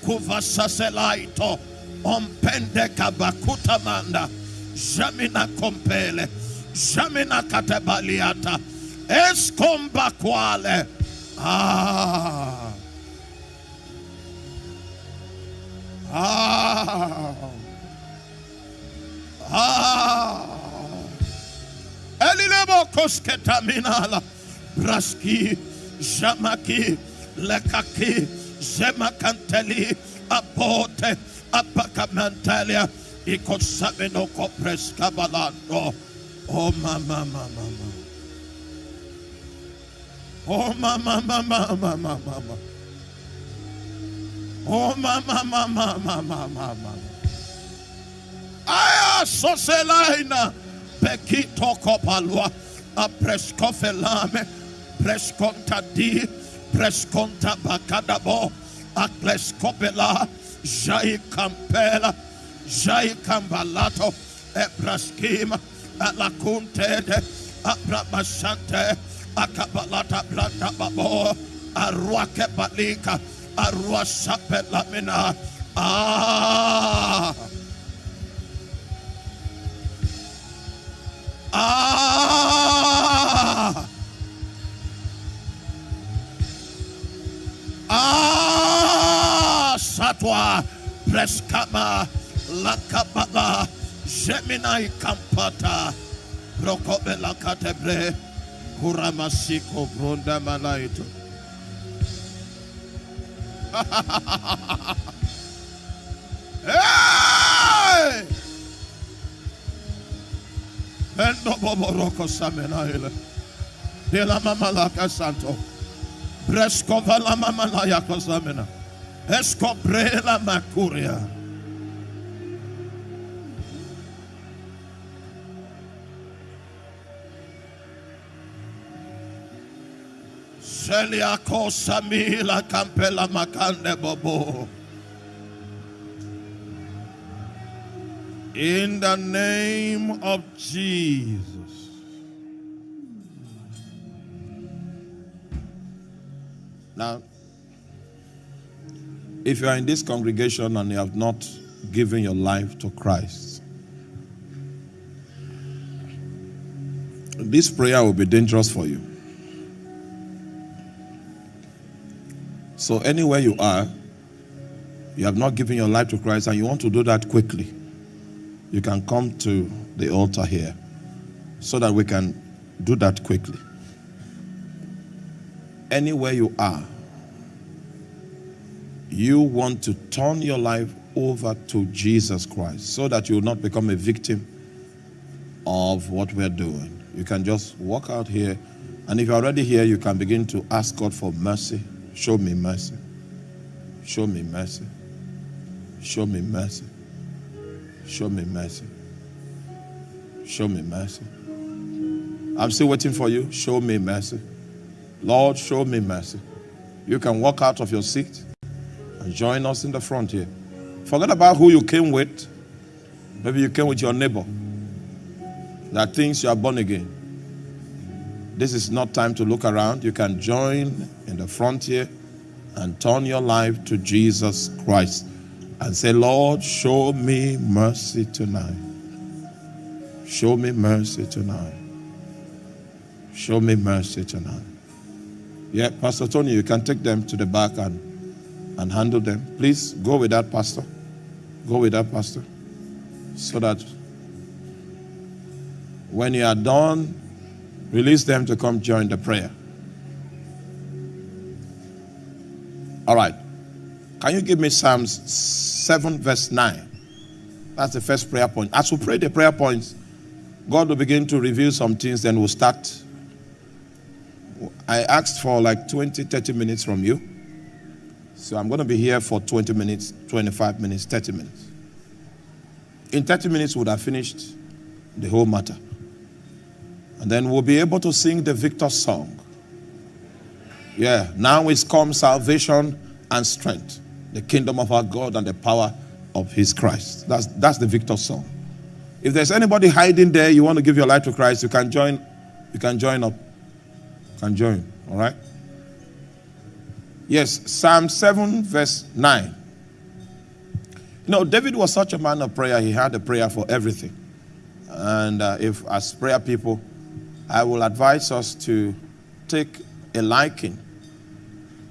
Kuvasaselaito Ompende Kabakuta Manda Jamina compele. Jamina katebaliata. Escomba quale. Ah. Ah. Ah. Elilebo kosketaminala. Braski. Jamaki. Lekaki. Zemakanteli. Apote. Apakamantalia. Ikosamino kopreska balando. Oh mama mama mama. Oh mama mama mama mama. Oh mama mama mama mama. Aya soselaina. Pekito kopalua. A prescofelame. Presconta di. Presconta bacadabo. A kleskopela. Jai campela. Jai cambalato. Ebraskim. Alakunte. Abrabashante. Akabalata blanda babo. Arwake balika. Arwasape lamina. Ah. Ah. Ah. Satwa. Preskama. Lakabala. Geminai kampata. Rokobela katebre. Kuramasiko bronda malaito. hey! Endo boboroko samenaile. De la mama laka santo. Bresco vala mama la yako samena. Esco brela makuria. Seliako samila campela makande bobo. In the name of Jesus. Now, if you are in this congregation and you have not given your life to Christ, this prayer will be dangerous for you. So, anywhere you are, you have not given your life to Christ and you want to do that quickly, you can come to the altar here so that we can do that quickly. Anywhere you are, you want to turn your life over to Jesus Christ so that you will not become a victim of what we're doing. You can just walk out here, and if you're already here, you can begin to ask God for mercy. Show me mercy. Show me mercy. Show me mercy. Show me mercy. Show me mercy. I'm still waiting for you. Show me mercy. Lord, show me mercy. You can walk out of your seat and join us in the front here. Forget about who you came with. Maybe you came with your neighbor that thinks you are born again. This is not time to look around. You can join in the frontier and turn your life to Jesus Christ and say, Lord, show me mercy tonight. Show me mercy tonight. Show me mercy tonight. Yeah, Pastor Tony, you can take them to the back and, and handle them. Please go with that, Pastor. Go with that, Pastor. So that when you are done, release them to come join the prayer. All right. Can you give me Psalms 7, verse 9? That's the first prayer point. As we pray the prayer points, God will begin to reveal some things, then we'll start. I asked for like 20, 30 minutes from you. So I'm going to be here for 20 minutes, 25 minutes, 30 minutes. In 30 minutes, would have finished the whole matter. And then we'll be able to sing the victor song. Yeah, now is come salvation and strength, the kingdom of our God and the power of his Christ. That's, that's the victor song. If there's anybody hiding there, you want to give your life to Christ, you can join, you can join up. You can join, all right? Yes, Psalm 7, verse 9. You know, David was such a man of prayer, he had a prayer for everything. And uh, if, as prayer people, I will advise us to take a liking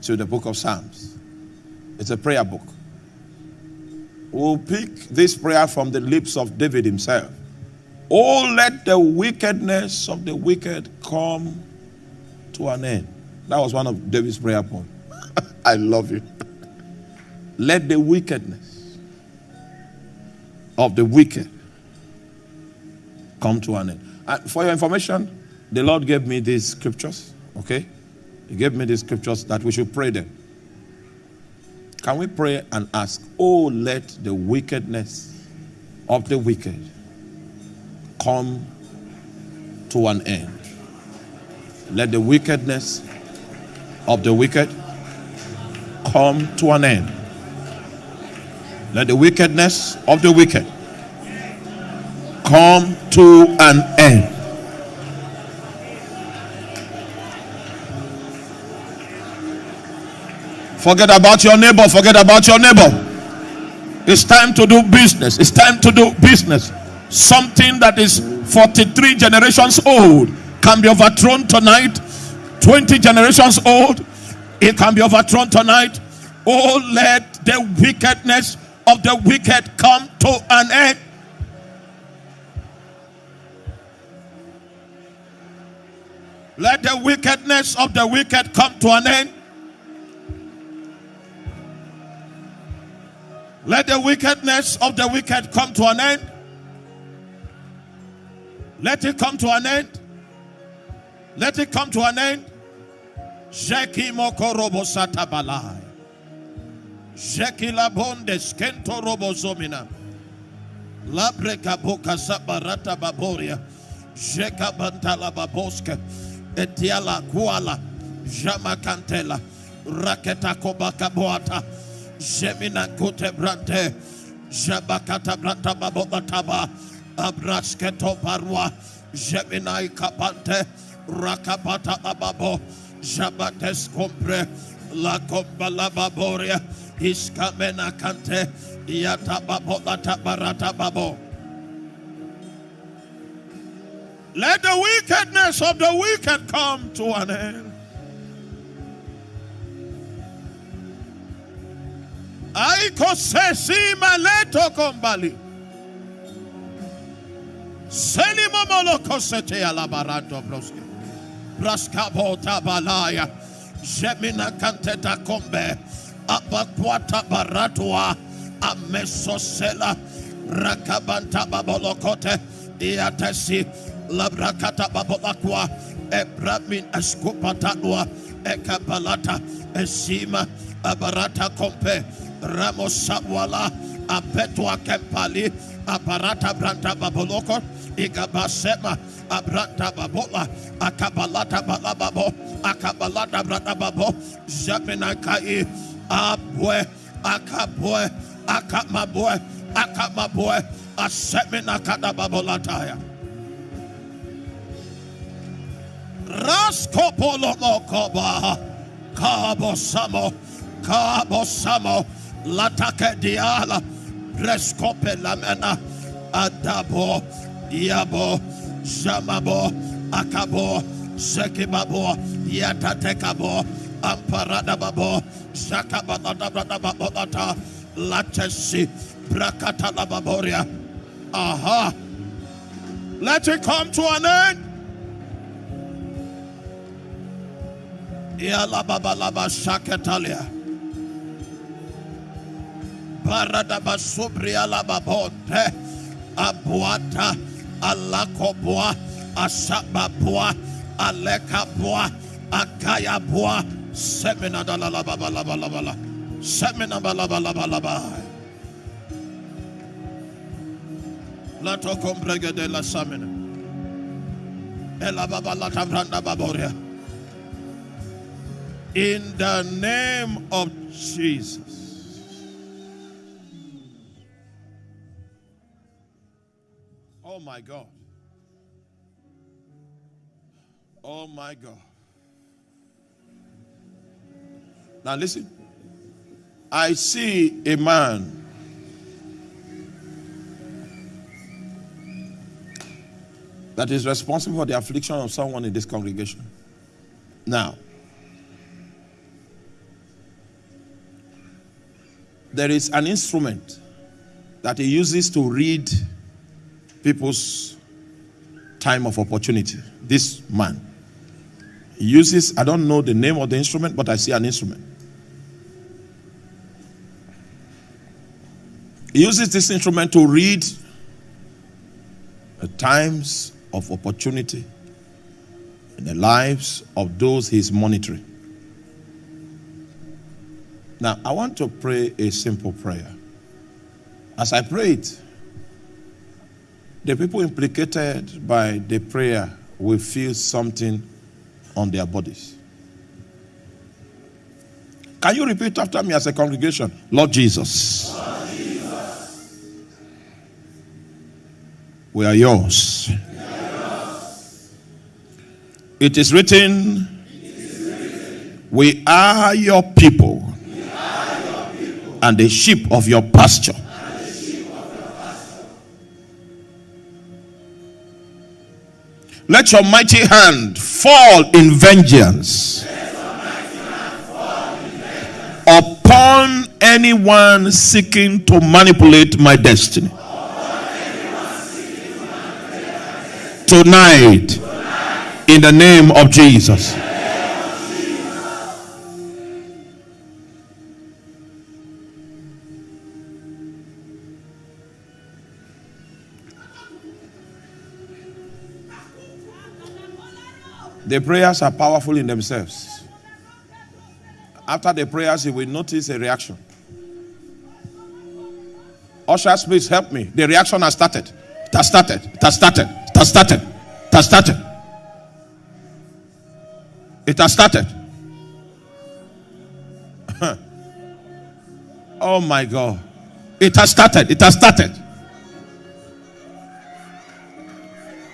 to the book of Psalms. It's a prayer book. We'll pick this prayer from the lips of David himself. Oh, let the wickedness of the wicked come to an end. That was one of David's prayer points. I love you. let the wickedness of the wicked come to an end. And for your information, the Lord gave me these scriptures, okay? He gave me these scriptures that we should pray them. Can we pray and ask, Oh, let the wickedness of the wicked come to an end? Let the wickedness of the wicked come to an end. Let the wickedness of the wicked come to an end. Forget about your neighbor. Forget about your neighbor. It's time to do business. It's time to do business. Something that is 43 generations old can be overthrown tonight. 20 generations old, it can be overthrown tonight. Oh, let the wickedness of the wicked come to an end. Let the wickedness of the wicked come to an end. Let the wickedness of the wicked come to an end. Let it come to an end. Let it come to an end. Jeki moko robo sata balai. Jeki la bonde skento robo zomina. Labreka boka sabarata baboria. Jeka bantala baboska. Etiala kuala. Jama kantela. Raketa kobaka boata. Jemina kote brante. Jabakata branta babobataba. Abrasketo parwa. Jeminai kapante. Rakapata ababo. Jabates compre. La kombala baboria. Iskamena kante. Yata babota barata babo. Let the wickedness of the wicked come to an end. Aiko sesi maleto kombali. Selimo moloko sete alabaranto broske. Braskabo tabalaya. Jemina kanteta kombe. Abakwata baratua. Amesosela. Rakabanta babolokote. Iatesi. Labrakata babolakwa. Ebramin eskupatanua. Ekabalata. Esima. Abarata kompe. Ramos Sabwala, Apetwa Kempali, Aparata Branta Baboloko, Igabasema, Abranta Babola, Akabalata Balababo, Akabalata Branta Babo, Jaminakai, Abwe, Akabwe, Akamabwe, Akamabwe, Asemina Kada Babolataya. Raskopolomo Koba, Kabo Samo, Kabo Samo, Latake diala, Prescope lamena, Adabo, Yabo, Jamabo, Akabo, Sekibabo, Yatatekabo, Amparada babo, Zakabata babota, Latesi, Brakata lababoria. Aha. Let it come to an end. Yala baba laba shaketalia. Paradaba subria lababonte. Abuata. Alakoboa. Asababua. Alekabua. Akayabua. Semina da la la ba ba la la ba la. Semina ba la la ba la ba. Lato combrega de la samina. Ela baba la baboria. In the name of Jesus. Oh my God. Oh my God. Now listen. I see a man that is responsible for the affliction of someone in this congregation. Now, there is an instrument that he uses to read people's time of opportunity. This man. He uses, I don't know the name of the instrument, but I see an instrument. He uses this instrument to read the times of opportunity in the lives of those he's monitoring. Now, I want to pray a simple prayer. As I pray it, the people implicated by the prayer will feel something on their bodies. Can you repeat after me as a congregation? Lord Jesus. Lord Jesus. We are yours. We. It, is written, it is written, we are your people, are your people and the sheep of your pasture. Let your mighty hand fall in vengeance upon anyone seeking to manipulate my destiny. Tonight, in the name of Jesus. The prayers are powerful in themselves. After the prayers, you will notice a reaction. Ushers, please help me. The reaction has started. It has started. It has started. It has started. It has started. It has started. oh my God. It has started. It has started.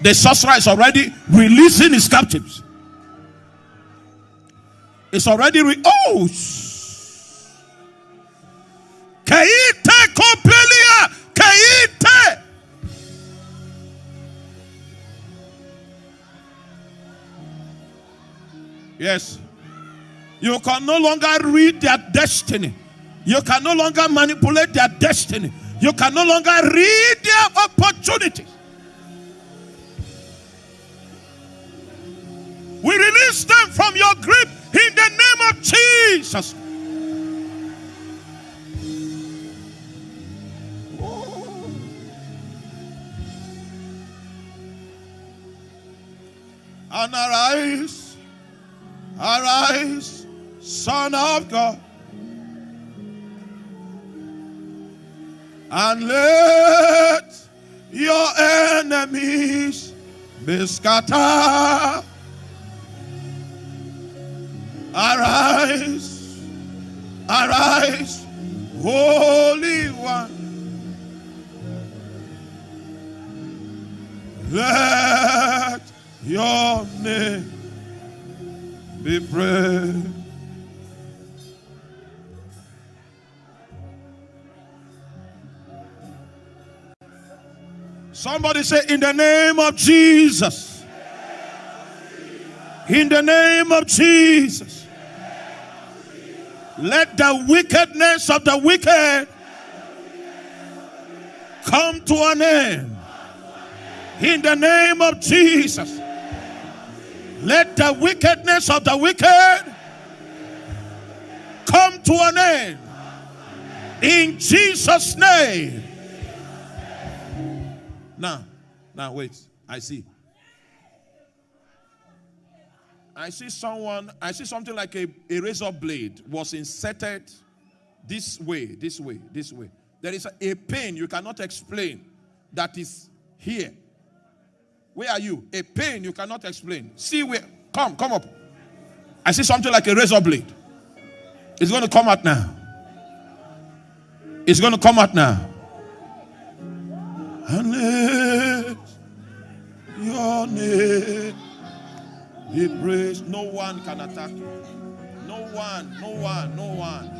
The sorcerer is already releasing his captives. It's already re- oh. Kaite kompelia, kaite. Yes. You can no longer read their destiny. You can no longer manipulate their destiny. You can no longer read their opportunities. We release them from your grip in the name of Jesus. And arise, arise, Son of God, and let your enemies be scattered. Arise, arise, Holy One. Let your name be praised. Somebody say, In the name of Jesus. In the name of Jesus. Let the wickedness of the wicked come to an end. In the name of Jesus. Let the wickedness of the wicked come to an end. In Jesus' name. Now, now wait. I see. I see someone, I see something like a, a razor blade was inserted this way, this way, this way. There is a, a pain you cannot explain that is here. Where are you? A pain you cannot explain. See where? Come, come up. I see something like a razor blade. It's going to come out now. It's going to come out now. Let your name be praised. No one can attack you. No one, no one, no one.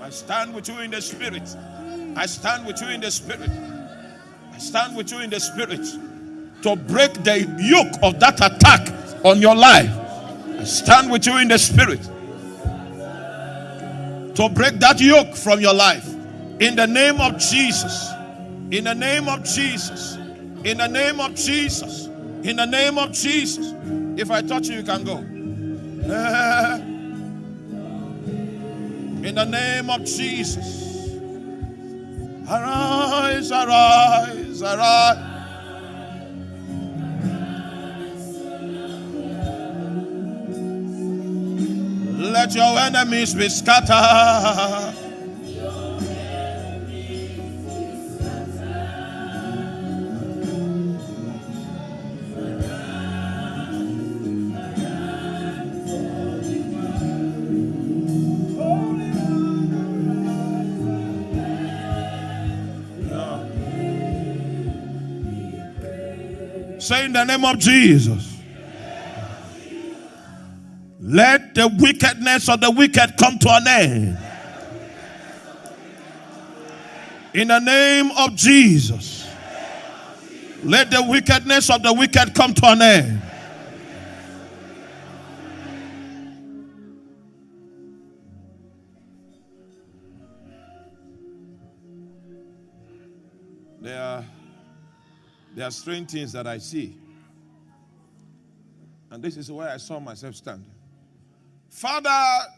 I stand with you in the spirit. I stand with you in the spirit. I stand with you in the spirit. to break the yoke of that attack on your life. I stand with you in the spirit to break that yoke from your life in the name of Jesus. In the name of Jesus. In the name of Jesus. In the name of Jesus. If I touch you, you can go. In the name of Jesus. Arise, arise, arise. Let your enemies be scattered. Say in the name of Jesus. Let the wickedness of the wicked come to an end. In the name of Jesus. Let the wickedness of the wicked come to an end. There are strange things that I see. And this is where I saw myself standing. Father,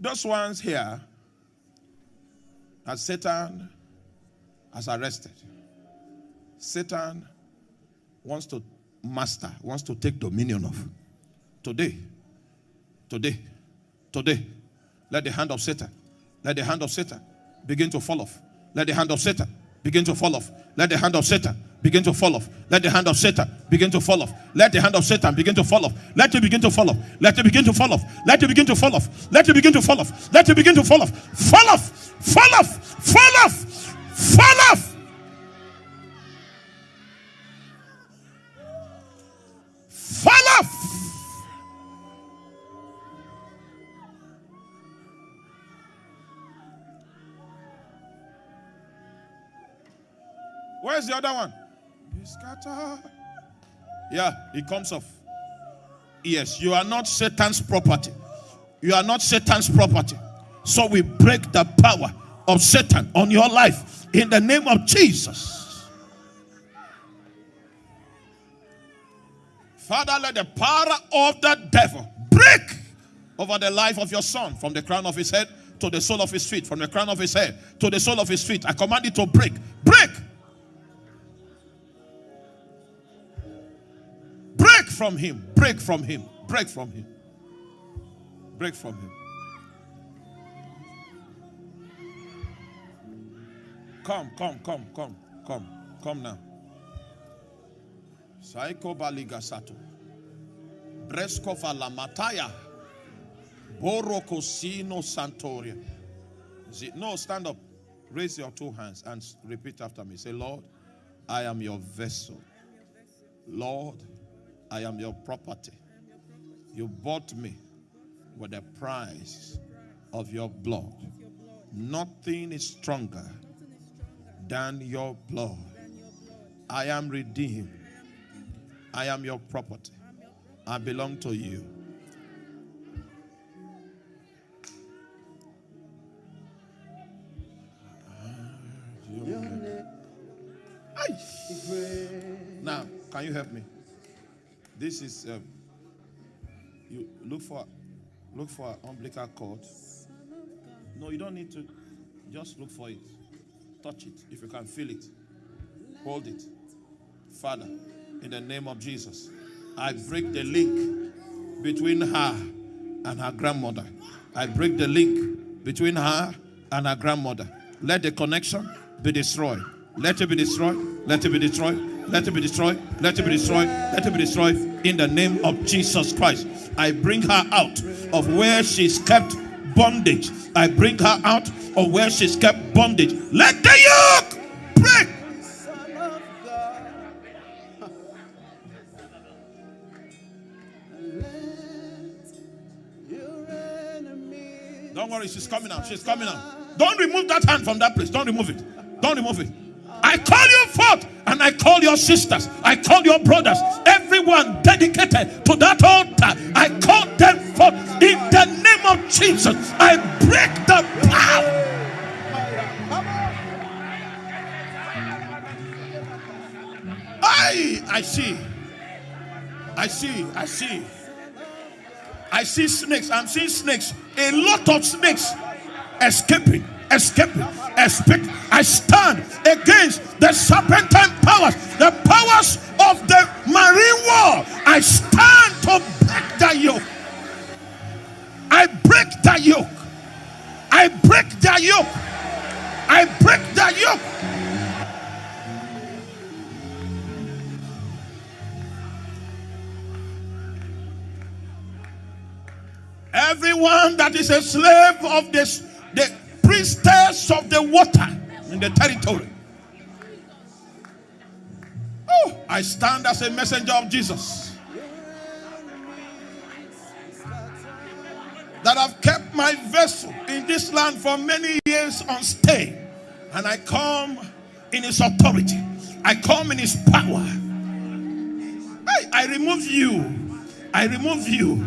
those ones here that Satan has arrested. Satan wants to master, wants to take dominion of. Today, today, today, let the hand of Satan, let the hand of Satan begin to fall off. Let the hand of Satan begin to fall off. Let the hand of Satan begin to fall off. Let the hand of Satan begin to fall off. Let the hand of Satan begin to fall off. Let it begin to fall off. Let it begin to fall off. Let it begin to fall off. Let it begin to fall off. Let it begin to fall off. Fall off. Fall off. Fall off. Fall off. Fall off. Where's the other one? Scatter. Yeah, it comes off. Yes, you are not Satan's property. You are not Satan's property. So we break the power of Satan on your life in the name of Jesus. Father, let the power of the devil break over the life of your son from the crown of his head to the sole of his feet, from the crown of his head to the sole of his feet. I command it to break. Break from him. Break from him. Break from him. Break from him. Come, come, come, come, come, come now. Saiko baligasato. Bresco mataya. Boroko sino santoria. No, stand up. Raise your two hands and repeat after me. Say, Lord, I am your vessel. Lord, I am your property. You bought me with the price of your blood. Nothing is stronger than your blood. I am redeemed. I am your property. I belong to you. Now, can you help me? This is um, you look for look for umbilical cord. No, you don't need to. Just look for it. Touch it if you can feel it. Hold it. Father, in the name of Jesus, I break the link between her and her grandmother. I break the link between her and her grandmother. Let the connection be destroyed. Let it be destroyed. Let it be destroyed. Let it be destroyed. Let it be destroyed. Let it be destroyed in the name of Jesus Christ. I bring her out of where she's kept bondage. I bring her out of where she's kept bondage. Let the yoke break. Don't worry, she's coming out. She's coming out. Don't remove that hand from that place. Don't remove it. Don't remove it. I call you forth and I call your sisters, I call your brothers, everyone dedicated to that altar. I call them forth in the name of Jesus. I break the power. I, I see. I see. I see. I see snakes. I'm seeing snakes. A lot of snakes escaping, escaping, escaping. I stand against the serpentine powers, the powers of the marine war. I stand to break that yoke. I break that yoke. I break that yoke. I break that yoke. Everyone that is a slave of this, the priestess of the water in the territory. Oh, I stand as a messenger of Jesus. That I've kept my vessel in this land for many years on stay. And I come in his authority. I come in his power. I, I remove you. I remove you.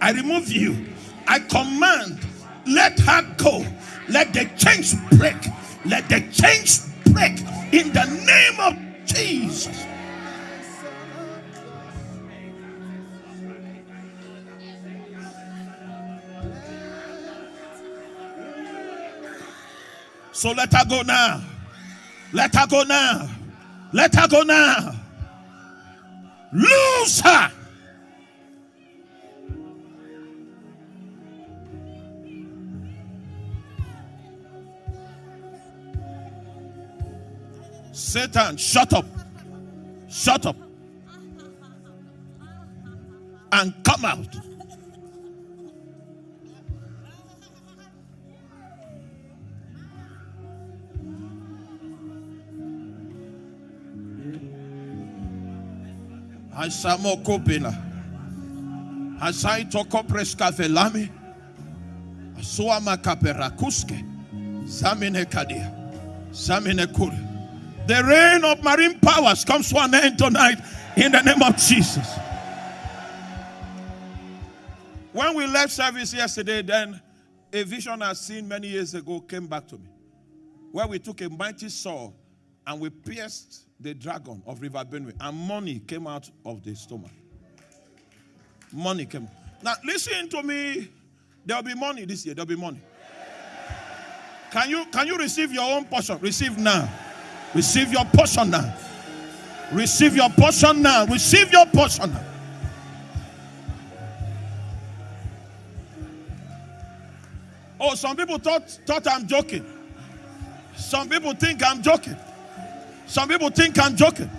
I remove you. I command, let her go. Let the chains break. Let the chains break in the name of Jesus. So let her go now. Let her go now. Let her go now. Lose her. Satan, shut up. Shut up. And come out. Asamo kopela. Asai toko preska velami. Asua kapera kuske. Zamine kadia. Zamine kuri. The reign of marine powers comes to an end tonight in the name of Jesus. When we left service yesterday, then a vision I seen many years ago came back to me. Where we took a mighty sword and we pierced the dragon of River Benue, and money came out of the stomach. Money came. Now, listen to me. There'll be money this year. There'll be money. Can you can you receive your own portion? Receive now. Receive your portion now. Receive your portion now. Receive your portion now. Oh, some people thought, thought I'm joking. Some people think I'm joking. Some people think I'm joking.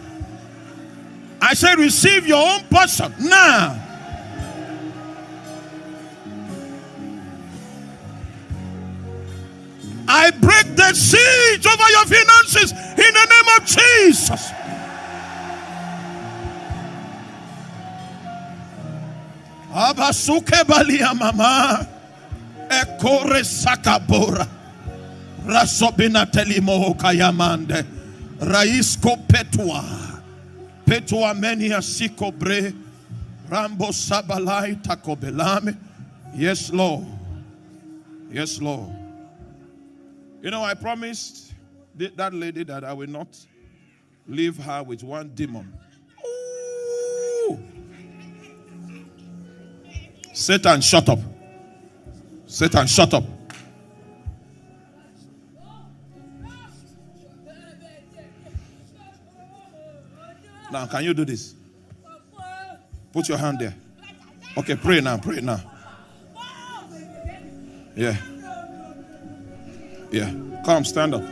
I say, receive your own portion now. I break the siege over your finances in the name of Jesus. Abasuke balia mama. Ekore sakabora. Rasobina telimo kayamande. Raisko petua. Petua menia sikobre rambo sabalai takobelame yes lord. Yes lord you know, I promised that lady that I will not leave her with one demon. Ooh. Satan, shut up. Satan, shut up. Now, can you do this? Put your hand there. Okay, pray now, pray now. Yeah. Yeah. Come, stand up.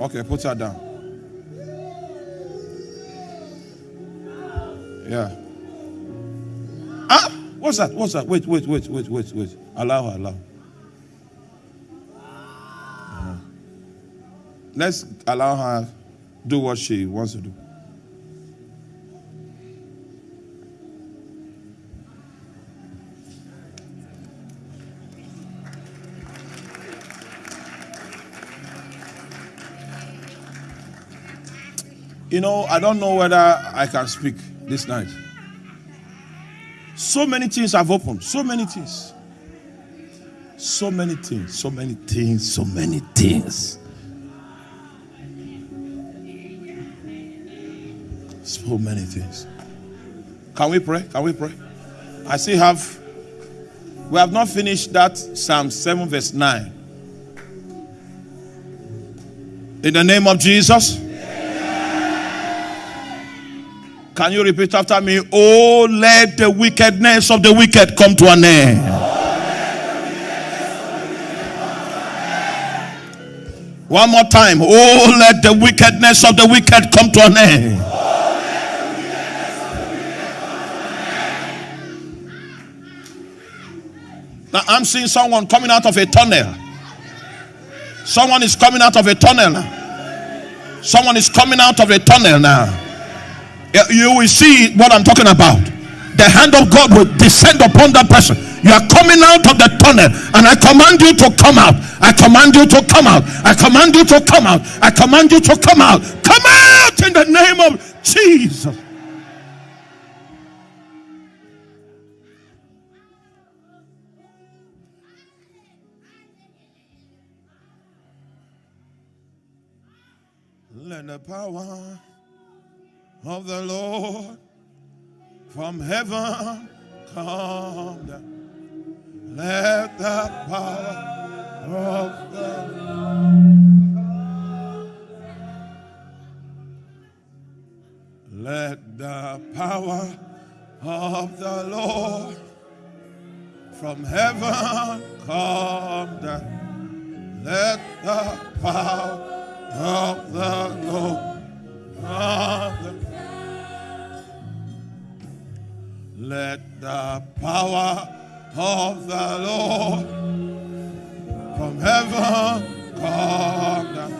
Okay, put her down. Yeah. Ah, what's that? What's that? Wait, wait, wait, wait, wait, wait. Allow her, allow. Uh-huh. Let's allow her do what she wants to do. You know, I don't know whether I can speak this night. So many things have opened. So many things. So many things. So many things. So many things. So many things. Can we pray? Can we pray? I still have, we have not finished that Psalm 7, verse 9. In the name of Jesus. Can you repeat after me? Oh, let the wickedness of the wicked come to an end. One more time. Oh, let the wickedness of the wicked come to an end. Now I'm seeing someone coming out of a tunnel. Someone is coming out of a tunnel. Someone is coming out of a tunnel now. You will see what I'm talking about. The hand of God will descend upon that person. You are coming out of the tunnel, and I command you to come out. I command you to come out. I command you to come out. I command you to come out. Come out in the name of Jesus. Let the power of the Lord from heaven come down. Let the power of the Let the power of the Lord from heaven come down. Let the power of the Lord. Let the power of the Lord from heaven come down.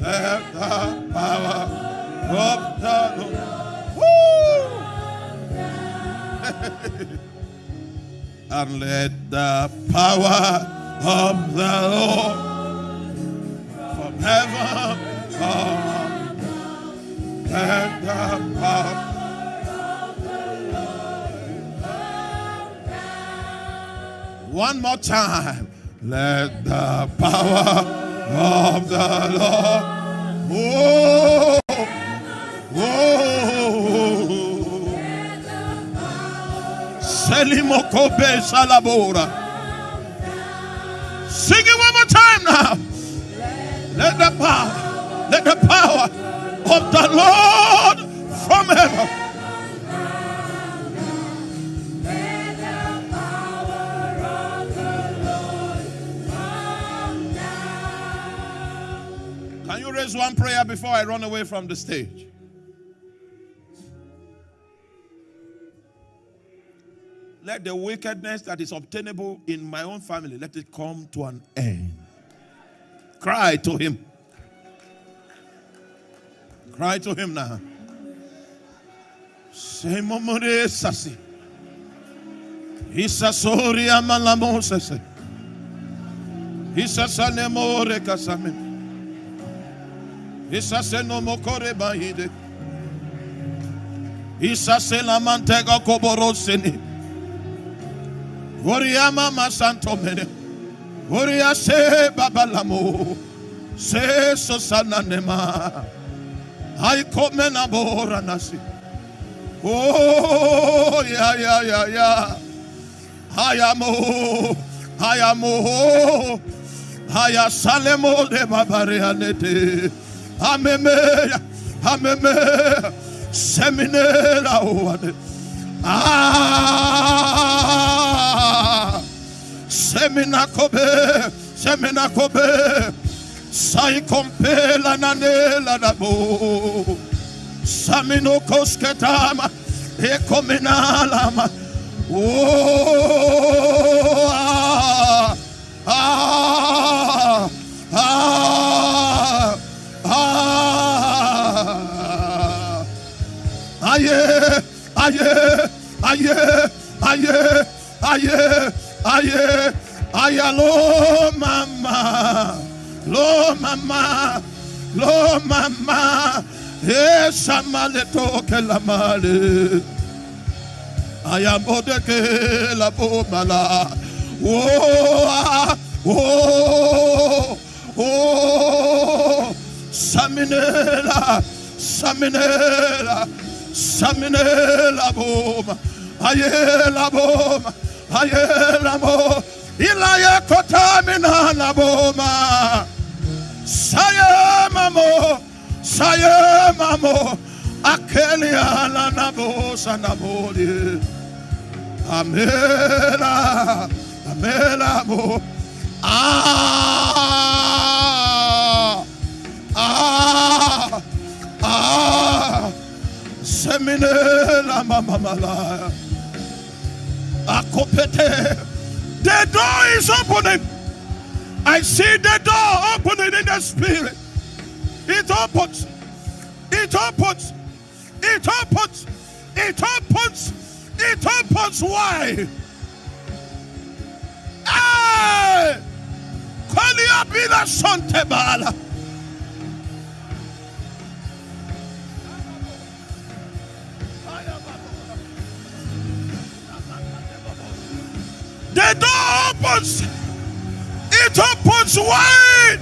Let the power of the Lord. And let the power of the Lord from heaven come and the power. One more time. Let the power of the Lord. Oh, oh. Selimokobe salabora. Sing it one more time now. Let the power, let the power of the Lord from heaven. Can you raise one prayer before I run away from the stage? Let the wickedness that is obtainable in my own family, let it come to an end. Cry to him. Cry to him now. Semomore sasi. Isa sori amalamo. Isa sanemore kasame. Isa senomokore bahide. Isa selamantega koboroseni. Oriama masanto mene. Uria se babalamo. Se sosana nema. I come na bora nasi. Oh, yeah, yeah, yeah, yeah. Hayamo. Hayamo. Haya salemo de babarianete. Ameme. Ameme. Seminela. Ah semina kobe semina kobe sai kompela nanela dabo samino kosketama e oh ah ah ah aye aye aye aye aye Aye, aye, lo mama, lo mama, lo mama, Esa male toke la male. Ayamode ke la bomala. Oh, ah, oh, Saminela, Saminela, Saminela boma. Ayela boma. Ayela mo. Ilaya kotamina la boma. Saye mamo. Akelia la nabo sanabodi. Amela. Amela mo. Ah. Ah. Ah. Mama malaya. Akopete. The door is opening. I see the door opening in the spirit. It opens. It opens. It opens. It opens. It opens. Why? Ah! Hey! Kolia bila sontebala. The door opens. It opens wide.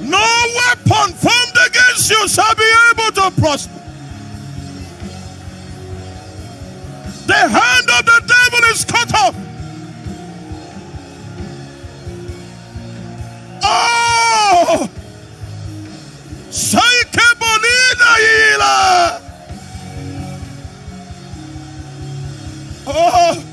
No weapon formed against you shall be able to prosper. The hand of the devil is cut off. Oh! Sai que bonita, Ila! Oh!